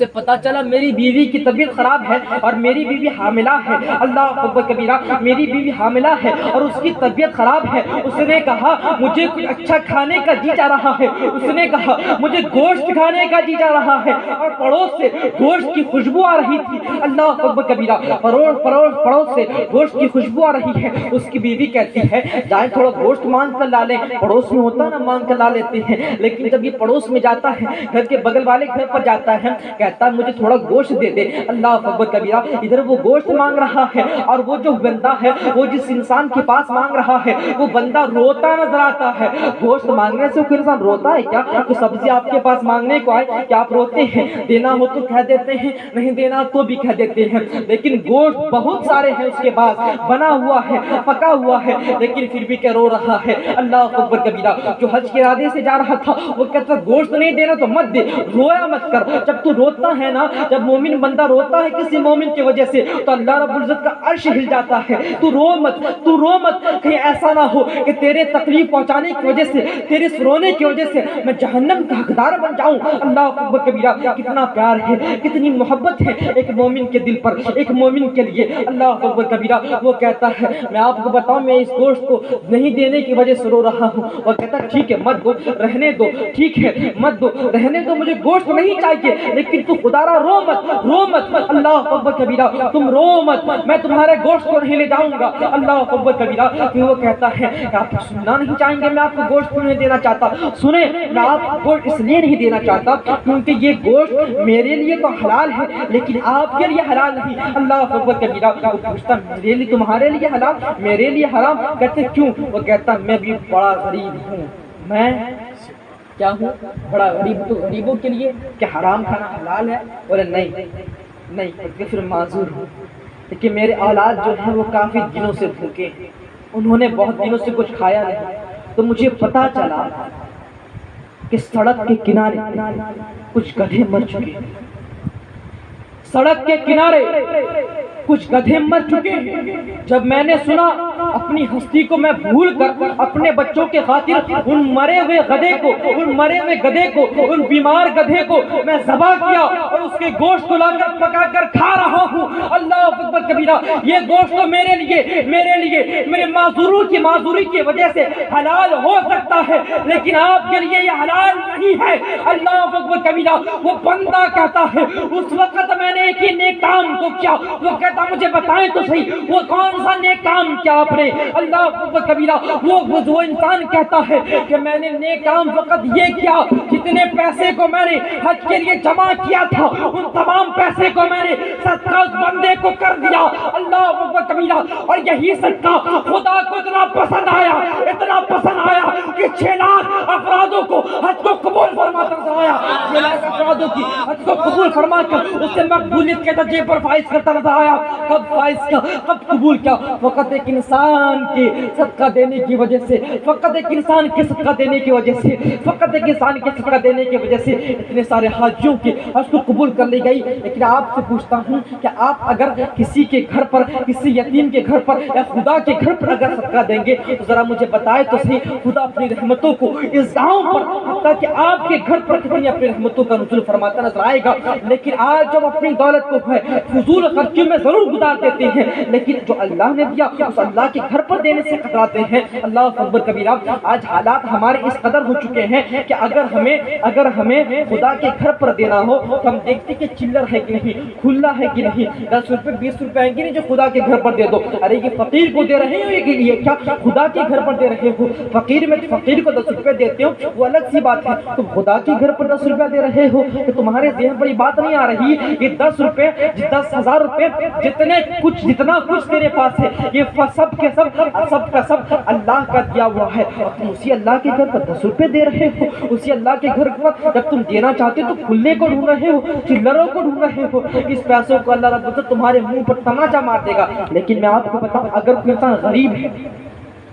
Speaker 1: اسے پتا چلا میری بیوی کی طبیعت خراب ہے اور میری بیوی حاملہ ہے۔ اللہ اکبر کبیرہ، میری بیوی حاملہ ہے اور اس کی طبیعت خراب ہے۔ اس نے کہا، مجھے کچھ اچھا کھانے کا جی جا رہا ہے۔ اس نے کہا، مجھے گوشت کھانے کا جی جا رہا ہے۔ اور پڑوس سے گوشت کی خوشبو آ رہی تھی۔ اللہ اکبر کبیرہ پڑوس پڑوس پڑوس سے گوشت کی خوشبو آ رہی ہے۔ اس کی بیوی کہتی ہے، جائیں تھوڑا گوشت مانگ کر لا لیں۔ پڑوس میں ہوتا نا، مانگ کر لا لیتے ہیں۔ لیکن جب یہ پڑوس میں جاتا ہے، گھر کے بغل والے گھر پر جاتا ہے کہتا ہے، مجھے تھوڑا گوشت دے دے۔ اللہ اکبر کبیرہ، ادھر وہ گوشت مانگ رہا ہے اور وہ جو بندہ ہے، وہ جس انسان کے پاس مانگ رہا ہے، وہ بندہ روتا نظر آتا ہے۔ گوشت مانگنے سے کوئی انسان روتا ہے کیا؟ تو سبزی آپ کے پاس مانگنے کو آئے، کیا آپ روتے ہیں؟ دینا ہو تو کہہ دیتے ہیں، نہیں دینا تو بھی کہہ دیتے ہیں۔ لیکن گوشت بہت سارے ہیں اس کے پاس، بنا ہوا ہے، پکا ہوا ہے، لیکن پھر بھی کیا رو رہا ہے۔ اللہ اکبر کبیرہ، جو حج کے ارادے سے جا رہا تھا، وہ کہتا گوشت نہیں دینا تو مت دے، رویا مت کر۔ جب تو رو روتا ہے نا، جب مومن بندہ روتا ہے کسی مومن کی وجہ سے، تو اللہ رب العزت کا عرش ہل جاتا ہے۔ تو رو مت، تو رو مت، کہیں ایسا نہ ہو کہ تیرے تکلیف پہنچانے کی وجہ سے، تیرے رونے کی وجہ سے میں جہنم کا حقدار بن جاؤں۔ اللہ اکبر کبیرہ، کتنا پیار ہے، کتنی محبت ہے ایک مومن کے دل پر، ایک مومن کے لیے۔ اللہ اکبر کبیرہ، وہ کہتا ہے، میں آپ کو بتاؤں، میں اس گوشت کو نہیں دینے کی وجہ سے رو رہا ہوں۔ وہ کہتا ہے، ٹھیک ہے، مت دو، رہنے دو، ٹھیک ہے، مت دو، رہنے دو، مجھے گوشت نہیں چاہیے، لیکن لیکن تو خدا را رو مت رو مت۔ اللہ اکبر کبیرہ، تم رو مت۔ میں تمہارے گوشت کو نہیں لے جاؤں گا۔ اللہ اکبر کبیرہ، پھر وہ کہتا ہے کہ آپ سننا نہیں چاہیں گے، میں آپ کو گوشت کیوں نہیں دینا چاہتا؟ سنیں، میں آپ کو گوشت اس لیے نہیں دینا چاہتا کیونکہ یہ گوشت میرے لیے تو حلال ہے، لیکن آپ کے لیے حلال نہیں۔ اللہ اکبر کبیرہ، وہ پوچھتا، میرے لیے، تمہارے لیے حلال؟ میرے لیے حرام؟ کہتے، کیوں؟ وہ کہتا، میں بھی بڑا غریب ہوں۔ میں کیا ہوں؟ بڑا غریب تو غریبوں کے لیے کہ حرام کھانا حلال ہے؟ بولے نہیں نہیں کہ پھر معذور ہوں۔ لیکن میرے اولاد جو ہیں وہ کافی دنوں سے بھوکے ہیں۔ انہوں نے بہت دنوں سے کچھ کھایا نہیں۔ تو مجھے پتا چلا کہ سڑک کے کنارے کچھ گدھے مر چکے سڑک کے کنارے کچھ گدھے مر چکے۔ ہیں جب میں نے سنا، اپنی ہستی کو میں بھول کر اپنے بچوں کے خاطر ان مرے ہوئے گدھے کو، ان مرے ہوئے گدھے کو، ان بیمار گدھے کو میں ذبح کیا اور اس کے گوشت کو لا کر پکا کر کھا رہا ہوں۔ اللہ اکبر کبیرہ، یہ گوشت تو میرے لیے میرے لیے، میرے معذوروں کی معذوری کی وجہ سے حلال ہو سکتا ہے، لیکن آپ کے لیے یہ حلال نہیں ہے۔ اللہ اکبر کبیرہ، وہ بندہ کہتا ہے، اس وقت میں نے ایک ہی نیک کام کو کیا۔ وہ کہتا مجھے بتائیں تو صحیح، وہ کون سا نیک کام کیا آپ نے؟ اللہ اکبر کبیرہ، وہ وہ انسان کہتا ہے کہ میں نے نیک کام فقط یہ کیا، جتنے پیسے کو میں نے حج کے لیے جمع کیا تھا، ان تمام پیسے کو میں نے صدقہ اس بندے کو کر دیا۔ اللہ اکبر کبیرہ، اور یہی صدقہ خدا کو اتنا پسند آیا، اتنا پسند آیا کہ چھ لاکھ افرادوں کو حج کو قبول فرماتا نظر آیا چھ لاکھ افرادوں کی حج کو قبول فرما کر اس سے مقبولیت کے درجے پر فائز کرتا نظر آیا کب فائز کیا کب قبول کیا فقط ایک انسان کے صدقہ دینے کی وجہ سے، فقط ایک انسان کے صدقہ دینے کی وجہ سے، فقط ایک انسان کے صدقہ دینے کی وجہ سے اتنے سارے حاجیوں کی حج کو قبول کر لی گئی۔ لیکن آپ سے پوچھتا ہوں کہ آپ اگر کسی کے گھر پر، کسی یتیم کے گھر پر یا خدا کے گھر پر اگر صدقہ دیں گے، تو ذرا مجھے بتائے تو صحیح، خدا اپنی رحمتوں کو اس گاؤں پر، حتیٰ کہ آپ کے گھر پر کتنی اپنی رحمتوں کا نزول فرماتا نظر آئے گا۔ لیکن آج جب اپنی دولت کو فضول خرچی میں ضرور گزار دیتے ہیں۔ لیکن جو اللہ نے دیا اس اللہ کے گھر پر دینے سے خطراتے ہیں۔ اللہ اکبر کبیرہ آج حالات ہمارے اس قدر ہو چکے ہیں کہ اگر ہمیں اگر ہمیں خدا کے گھر پر دینا ہو تو ہم دیکھتے کہ چلر ہے کہ نہیں، کھلا ہے کہ نہیں۔ دس روپے، بیس روپے آئیں گے نہیں جو خدا کے گھر پر دے دو۔ ارے، یہ فقیر کو دے رہے ہو یہ لیے کیا؟ خدا کے گھر پر دے رہے ہو۔ فقیر میں فقیر کو دس روپے دیتے ہو، وہ الگ سی بات ہے۔ تم خدا کے گھر پر دس روپے دے رہے ہو کہ تمہارے ذہن پر یہ بات نہیں آ رہی یہ دس روپے، دس ہزار روپے جتنے کچھ جتنا کچھ تیرے پاس ہے، یہ سب کے سب سب کا سب اللہ کا دیا ہوا ہے۔ تم اسی اللہ کے گھر پر دس روپے دے رہے ہو۔ اسی اللہ کے گھر پر جب تم دینا چاہتے ہو تو کھلنے کو ڈھونڈ رہے ہو، چلروں کو ڈھونڈ رہے ہو۔ اس پیسوں کو اللہ رب تمہارے منہ پر تماچا مار دے گا۔ لیکن میں آپ کو بتاؤں، اگر کوئی انسان غریب ہے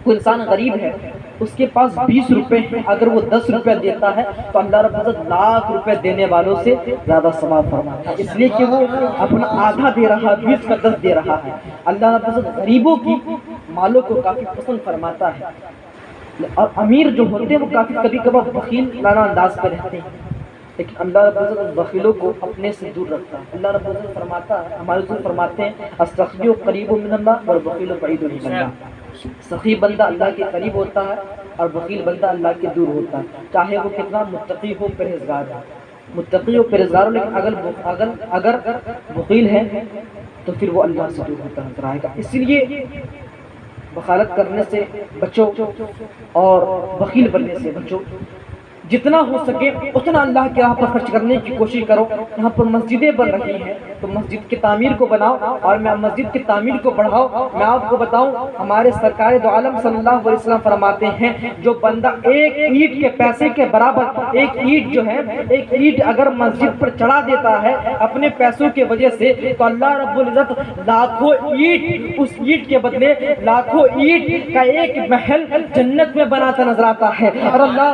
Speaker 1: کوئی انسان غریب ہے، اس کے پاس بیس روپے ہیں اگر وہ دس روپے دیتا ہے تو اللہ رب العزت لاکھ روپے دینے والوں سے زیادہ ثواب فرماتا ہے۔ اس لیے کہ وہ اپنا آدھا دے رہا ہے بیس کا دس دے رہا ہے۔ اللہ رب العزت غریبوں کی مالوں کو کافی پسند فرماتا ہے۔ اور امیر جو ہوتے ہیں، وہ کافی کبھی کبھار بخیل لانا انداز پہ رہتے ہیں۔ لیکن اللہ رب العزت بخیلوں کو اپنے سے دور رکھتا ہے۔ اللہ رب العزت فرماتا ہے، ہمارے رسول فرماتے ہیں استخیو قریب من اللہ اور بخیل بعید من اللہ. سخی بندہ اللہ کے قریب ہوتا ہے اور وکیل بندہ اللہ کے دور ہوتا ہے۔ چاہے وہ کتنا متقی ہو، پرہیزگار ہو۔ متقی ہو، پرہیزگار ہو، لیکن اگر اگر اگر وکیل ہے تو پھر وہ اللہ سے دور ہوتا نظر آئے گا۔ اس لیے بخالت کرنے سے بچو اور وکیل بننے سے بچو۔ جتنا ہو سکے اتنا اللہ کے راہ پر خرچ کرنے کی کوشش کرو۔ یہاں پر مسجدیں بن رہی ہیں۔ تو مسجد کی تعمیر کو بناؤ اور میں مسجد کی تعمیر کو بڑھاؤ۔ میں آپ کو بتاؤں، ہمارے سرکار دو عالم صلی اللہ علیہ وسلم فرماتے ہیں، جو بندہ ایک اینٹ کے پیسے کے برابر ایک اینٹ جو ہے، ایک اینٹ اگر مسجد پر چڑھا دیتا ہے اپنے پیسوں کے وجہ سے، تو اللہ رب العزت لاکھوں اینٹ اس اینٹ کے بدلے لاکھوں اینٹ کا ایک محل جنت میں بناتا نظر آتا ہے۔ اور اللہ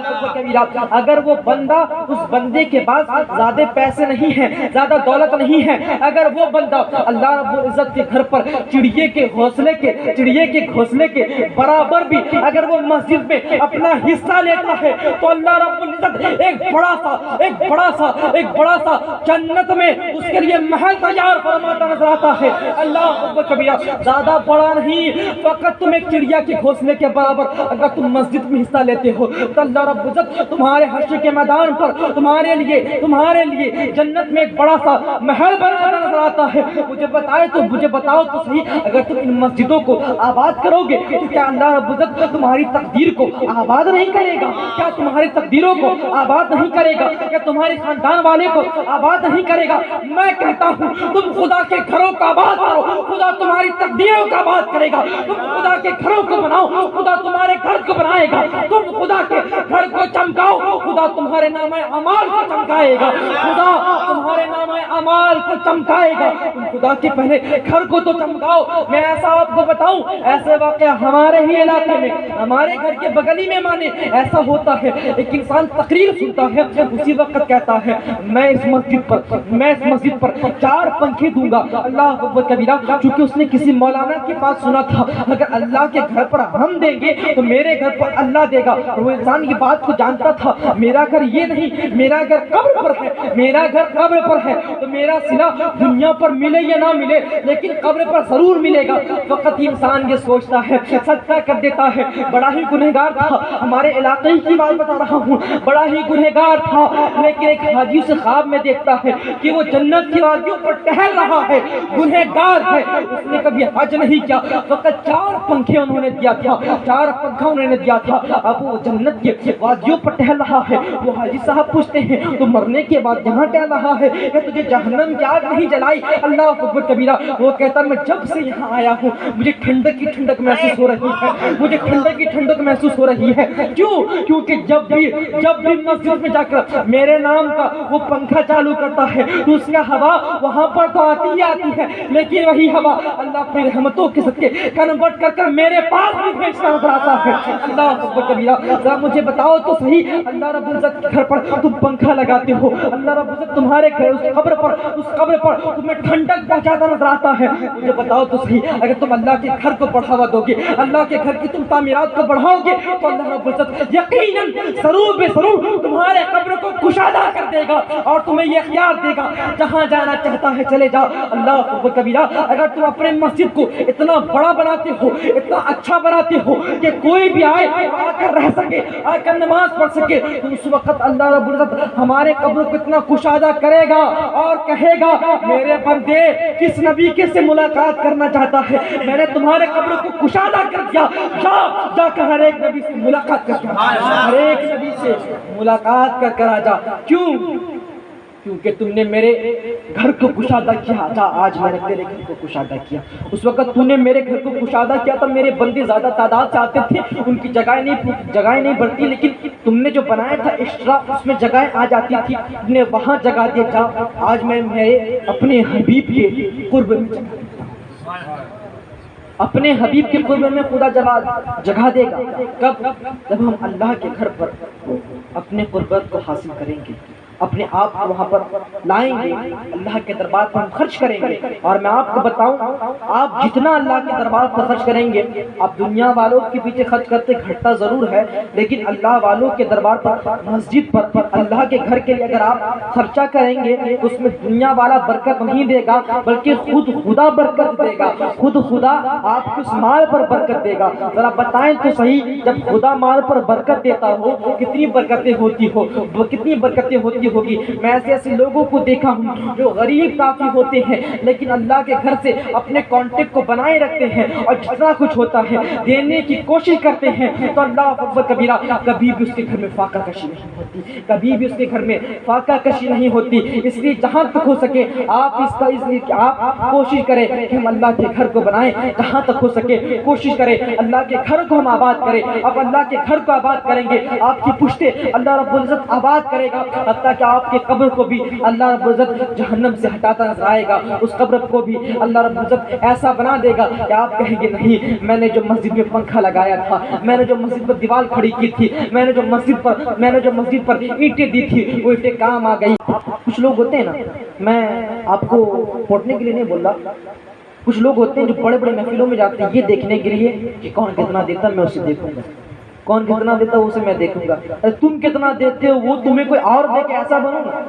Speaker 1: اگر وہ بندہ اس بندے کے پاس زیادہ پیسے نہیں ہیں، زیادہ دولت نہیں ہے، اگر وہ بندہ اللہ رب العزت کے گھر پر چڑیے کے گھونسلے کے، چڑیے کے گھونسلے کے برابر بھی اگر وہ مسجد میں اپنا حصہ لیتا ہے، تو اللہ رب العزت ایک بڑا سا، ایک بڑا سا، ایک بڑا سا جنت میں اس کے لیے محل تیار فرماتا نظر آتا ہے۔ اللہ اکبر کبیرہ زیادہ بڑا نہیں، فقط تم ایک چڑیا کے گھونسلے کے برابر اگر تم مسجد میں حصہ لیتے ہو، تو اللہ رب العزت تمہارا تمہارے حشر کے میدان پر تمہارے لیے تمہارے لیے جنت میں ایک بڑا سا محل بنا نظر آتا ہے۔ مجھے بتائے تو، مجھے بتاؤ تو صحیح۔ اگر تم ان مسجدوں کو آباد کرو گے تو کیا اللہ رب العزت تمہاری تقدیر کو آباد نہیں کرے گا؟ کیا تمہاری تقدیروں کو آباد نہیں کرے گا؟ کیا تمہارے خاندان والے کو آباد نہیں کرے گا؟ میں کہتا ہوں، تم خدا کے گھروں کو آباد کرو۔ خدا تمہاری تقدیروں کو آباد کرے گا۔ تم خدا کے گھروں کو بناؤ۔ خدا تمہارے گھر کو بنائے گا۔ تم خدا کے گھر کو چمکاؤ۔ خدا تمہارے نام امال کو چمکائے گا۔ خدا تمہارے نام امال کو چمکائے گا۔ تم خدا کے پہلے گھر کو تو چمکاؤ۔ میں ایسا آپ کو بتاؤں، ایسے واقعہ ہمارے ہی علاقے میں، ہمارے گھر کے بغلی میں مانے، ایسا ہوتا ہے۔ ایک انسان تقریر سنتا ہے، اسی وقت کہتا ہے، میں اس مسجد پر، میں اس مسجد پر چار پنکھے دوں گا۔ اللہ اکبر کبیرہ، چونکہ اس نے کسی مولانا کے پاس سنا تھا اگر اللہ کے گھر پر ہم دیں گے تو میرے گھر پر اللہ دے گا۔ اور وہ انسان یہ بات کو جانتا تھا میرا گھر یہ نہیں، میرا گھر قبر پر ہے، میرا گھر قبر پر ہے۔ تو میرا سلا دنیا پر ملے یا نہ ملے، لیکن قبر پر ضرور ملے گا۔ وقت انسان یہ سوچتا ہے، صدقہ کر دیتا ہے۔ بڑا ہی گنہگار تھا، ہمارے علاقے کی بات بتا رہا ہوں۔ بڑا ہی گنہگار تھا، لیکن ایک حاجی سے خواب میں دیکھتا ہے کہ وہ جنت کی وادیوں پر ٹہل رہا ہے، گنہگار ہے۔ اس نے کبھی حج نہیں کیا، فقط چار پنکھے انہوں نے دیا تھا، چار پنکھا انہوں نے دیا تھا۔ اب وہ جنت کی وادیوں پر ٹہل رہا ہے۔ وہ حاجی صاحب پوچھتے ہیں، تو مرنے کے بعد یہاں ٹہل رہا ہے؟ کہ تجھے جہنم کی آگ نہیں جلائی؟ اللہ اکبر کبیرہ، وہ کہتا، میں جب سے یہاں آیا ہوں، مجھے ٹھنڈک کی ٹھنڈک محسوس ہو رہی ہے۔ مجھے ٹھنڈک کی ٹھنڈک محسوس ہو رہی ہے۔ کیوں؟ کیونکہ جب بھی جب بھی مسجد میں جا کر میرے نام کا وہ پنکھا چالو کرتا ہے، تو اس کا ہوا وہاں پر تو آتی ہی آتی ہے۔ لیکن وہی ہوا، اللہ اپنی رحمتوں کے صدقے کنورٹ کر کر میرے پاس بھی بھیجتا نظر ہے۔ اللہ اکبر کبیرہ، ذرا مجھے بتاؤ تو صحیح اللہ رب العزت کے گھر پر تم پنکھا لگاتے ہو، اللہ رب العزت تمہارے گھر اس قبر پر، اس قبر پر تمہیں ٹھنڈک پہنچاتا نظر آتا ہے۔ مجھے بتاؤ تو صحیح، اگر تم اللہ کے گھر کو بڑھاوا دو گے، اللہ کے گھر کی تم تعمیرات کو بڑھاؤ گے، تو اللہ رب العزت یقیناً ضرور بے ضرور تمہارے قبر کو کشادہ کر دے گا اور تمہیں یہ اختیار دے گا، جہاں جانا چاہتا ہے چلے جاؤ۔ اللہ اکبر کبیرہ، اگر تم اپنے مسجد کو اتنا بڑا بناتے ہو، اتنا اچھا بناتے ہو کہ کوئی بھی آئے، آ کر رہ سکے، آ کر نماز پڑھ سکے تو اس وقت اللہ رب العزت ہمارے قبر کو اتنا کشادہ کرے گا اور کہے گا میرے بندے کس نبی کے سے ملاقات کرنا چاہتا ہے؟ میں نے تمہارے قبر کو کشادہ کر دیا۔ جا جا کر ہر ایک نبی سے ملاقات کر کے۔ ہر ایک نبی سے ملاقات کر کر آ جا۔ کیوں؟ کیونکہ تم نے میرے گھر کو کشادہ کیا تھا، آج میں نے تیرے گھر کو کشادہ کیا۔ اس وقت تو نے میرے گھر کو کشادہ کیا تھا، میرے بندے زیادہ تعداد سے آتے تھے، ان کی جگہیں نہیں جگہیں نہیں بڑھتی، لیکن تم نے جو بنایا تھا ایکسٹرا اس میں جگہیں آ جاتی تھی، تم نے وہاں جگہ دیا جا، آج میں میرے اپنے حبیب کے قرب میں جگہ دیتا ہوں۔ اپنے حبیب کے قرب میں خدا جگہ جگہ دے گا۔ کب؟ جب ہم اللہ کے گھر پر اپنے قربت کو حاصل کریں گے۔ اپنے آپ کو وہاں پر لائیں گے۔ اللہ کے دربار پر ہم خرچ کریں گے۔ اور میں آپ کو بتاؤں، آپ جتنا اللہ کے دربار پر خرچ کریں گے آپ دنیا والوں کے پیچھے خرچ کرتے گھٹتا ضرور ہے، لیکن اللہ والوں کے دربار پر، مسجد پر، اللہ کے گھر کے لیے اگر آپ خرچہ کریں گے، تو اس میں دنیا والا برکت نہیں دے گا، بلکہ خود خدا برکت دے گا۔ خود خدا آپ کو اس مال پر برکت دے گا۔ ذرا بتائیں تو صحیح، جب خدا مال پر برکت دیتا ہو، کتنی برکتیں ہوتی ہو وہ کتنی برکتیں ہوتی ہوگی۔ میں ایسے ایسے لوگوں کو دیکھا ہوں جو غریب کافی ہوتے ہیں، لیکن اللہ کے گھر سے اپنے کانٹیکٹ کو بنائے رکھتے ہیں اور جتنا کچھ ہوتا ہے دینے کی کوشش کرتے ہیں۔ تو اللہ اکبر، کبیرہ، کبھی بھی اس کے گھر میں فاقہ کشی نہیں ہوتی۔ کبھی بھی اس کے گھر میں فاقہ کشی نہیں ہوتی۔ اس لیے جہاں تک ہو سکے، آپ اس کا اس لیے کہ آپ کوشش کریں کہ ہم اللہ کے گھر کو بنائیں۔ جہاں تک ہو سکے، کوشش کریں۔ اللہ کے گھر کو ہم آباد کریں۔ اب اللہ کے گھر کو آباد کریں گے۔ آپ کی پشتے اللہ رب العزت آباد کرے گا۔ حتیٰ کہ آپ کے قبر کو بھی اللہ رب العزت جہنم سے ہٹاتا نظر آئے گا، اس قبر کو بھی اللہ رب العزت ایسا بنا دے گا کہ آپ کہیں گے نہیں، میں نے جو مسجد میں پنکھا لگایا تھا، میں نے جو مسجد پر دیوال کھڑی کی تھی، میں نے جو مسجد پر، میں نے جو مسجد پر اینٹیں دی تھی، وہ اینٹیں کام آ گئی۔ کچھ لوگ ہوتے ہیں نا، میں آپ کو پھوٹنے کے لیے نہیں بول رہا، کچھ لوگ ہوتے ہیں جو بڑے بڑے محفلوں میں جاتے ہیں، یہ دیکھنے کے لیے کہ کون کتنا دیتا میں اسے دیکھوں گا۔ کون کتنا دیتا ہے اسے میں دیکھوں گا۔ ارے تم کتنا دیتے ہو، وہ تمہیں کوئی اور دے کے ایسا بنو نا۔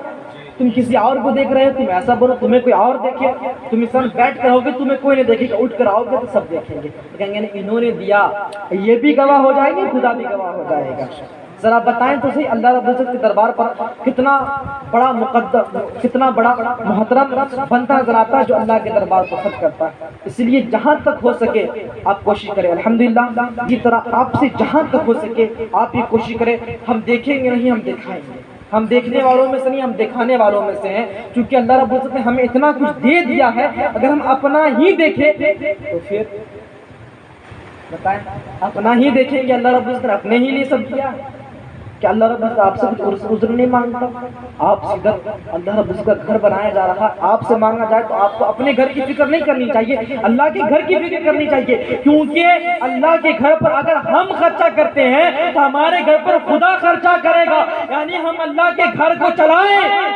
Speaker 1: تم کسی اور کو دیکھ رہے ہو، تم ایسا بنو، تمہیں کوئی اور دیکھے۔ تم اس طرح بیٹھ کر ہوگے تمہیں کوئی نہیں دیکھے گا اٹھ کر آؤ گے تو سب دیکھیں گے۔ کہیں گے یعنی انہوں نے دیا، یہ بھی گواہ ہو جائے گی، خدا بھی گواہ ہو جائے گا۔ ذرا بتائیں تو صحیح، اللہ رب العزت کے دربار پر کتنا بڑا مقدم، کتنا بڑا محترم بنتا نظر آتا ہے جو اللہ کے دربار پر خرچ کرتا ہے۔ اس لیے جہاں تک ہو سکے آپ کوشش کریں۔ الحمدللہ جس طرح آپ سے جہاں تک ہو سکے آپ یہ کوشش کریں۔ ہم دیکھیں گے نہیں، ہم دکھائیں گے۔ ہم دیکھنے والوں میں سے نہیں، ہم دکھانے والوں میں سے ہیں۔ کیونکہ اللہ رب العزت نے ہمیں اتنا کچھ دے دیا ہے، اگر ہم اپنا ہی دیکھیں تو پھر بتائیں، اپنا ہی دیکھیں گے اللہ رب العزت نے اپنے ہی لیے سب دیا کہ اللہ رب العزت آپ سے کچھ عذر نہیں مانگتا۔ آپ سے گھر اللہ رب کا گھر بنایا جا رہا۔ آپ سے مانگا جائے تو آپ کو اپنے گھر کی فکر نہیں کرنی چاہیے۔ اللہ کے گھر کی فکر کرنی چاہیے۔ کیونکہ اللہ کے گھر پر اگر ہم خرچہ کرتے ہیں تو ہمارے گھر پر خدا خرچہ کرے گا۔ یعنی ہم اللہ کے گھر کو چلائیں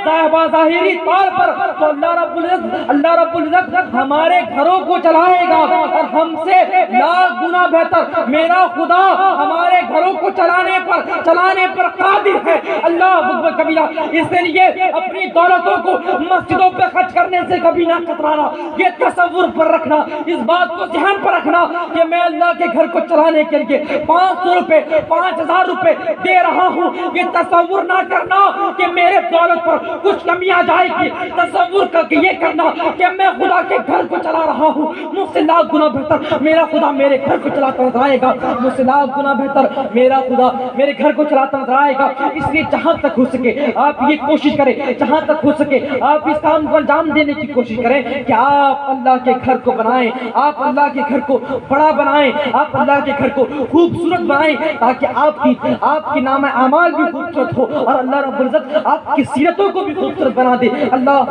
Speaker 1: ظاہری طور پر تو اللہ رب العزت اللہ رب العزت ہمارے گھروں کو چلائے گا اور ہم سے لاکھ گنا بہتر۔ میرا خدا ہمارے گھروں کو چلانے پر چلانے پر پر قادر ہے. اللہ اکبر کبیرہ اس لیے اپنی دولتوں کو مسجدوں پہ خرچ کرنے سے کبھی نہ کترانا. یہ تصور پر رکھنا، اس بات کو ذہن پر رکھنا کہ میں اللہ کے گھر کو چلانے کے لیے پانچ سو روپے، پانچ ہزار روپے دے رہا ہوں. یہ تصور نہ کرنا کہ میرے دولت پر کچھ کمی آ جائے گی. تصور کر کے یہ کرنا کہ میں خدا کے گھر کو چلا رہا ہوں. مجھ سے لاکھ گنا بہتر میرا خدا میرے گھر کو چلاتا نظر آئے گا. مجھ سے لاکھ گنا بہتر میرا خدا میرے گھر کو چلاتا نظر آئے گا۔ اس لیے جہاں تک ہو سکے آپ یہ کوشش کریں۔ جہاں تک ہو سکے آپ اس کام کو انجام دینے کی کوشش کریں کہ آپ اللہ کے گھر کو بنائیں، آپ اللہ کے گھر کو بڑا بنائیں، آپ اللہ کے گھر کو خوبصورت بنائیں تاکہ آپ کی آپ کی نام اعمال بھی خوبصورت ہو اور اللہ رب العزت آپ کی سیرتوں کو بھی خوبصورت بنا دے۔ اللہ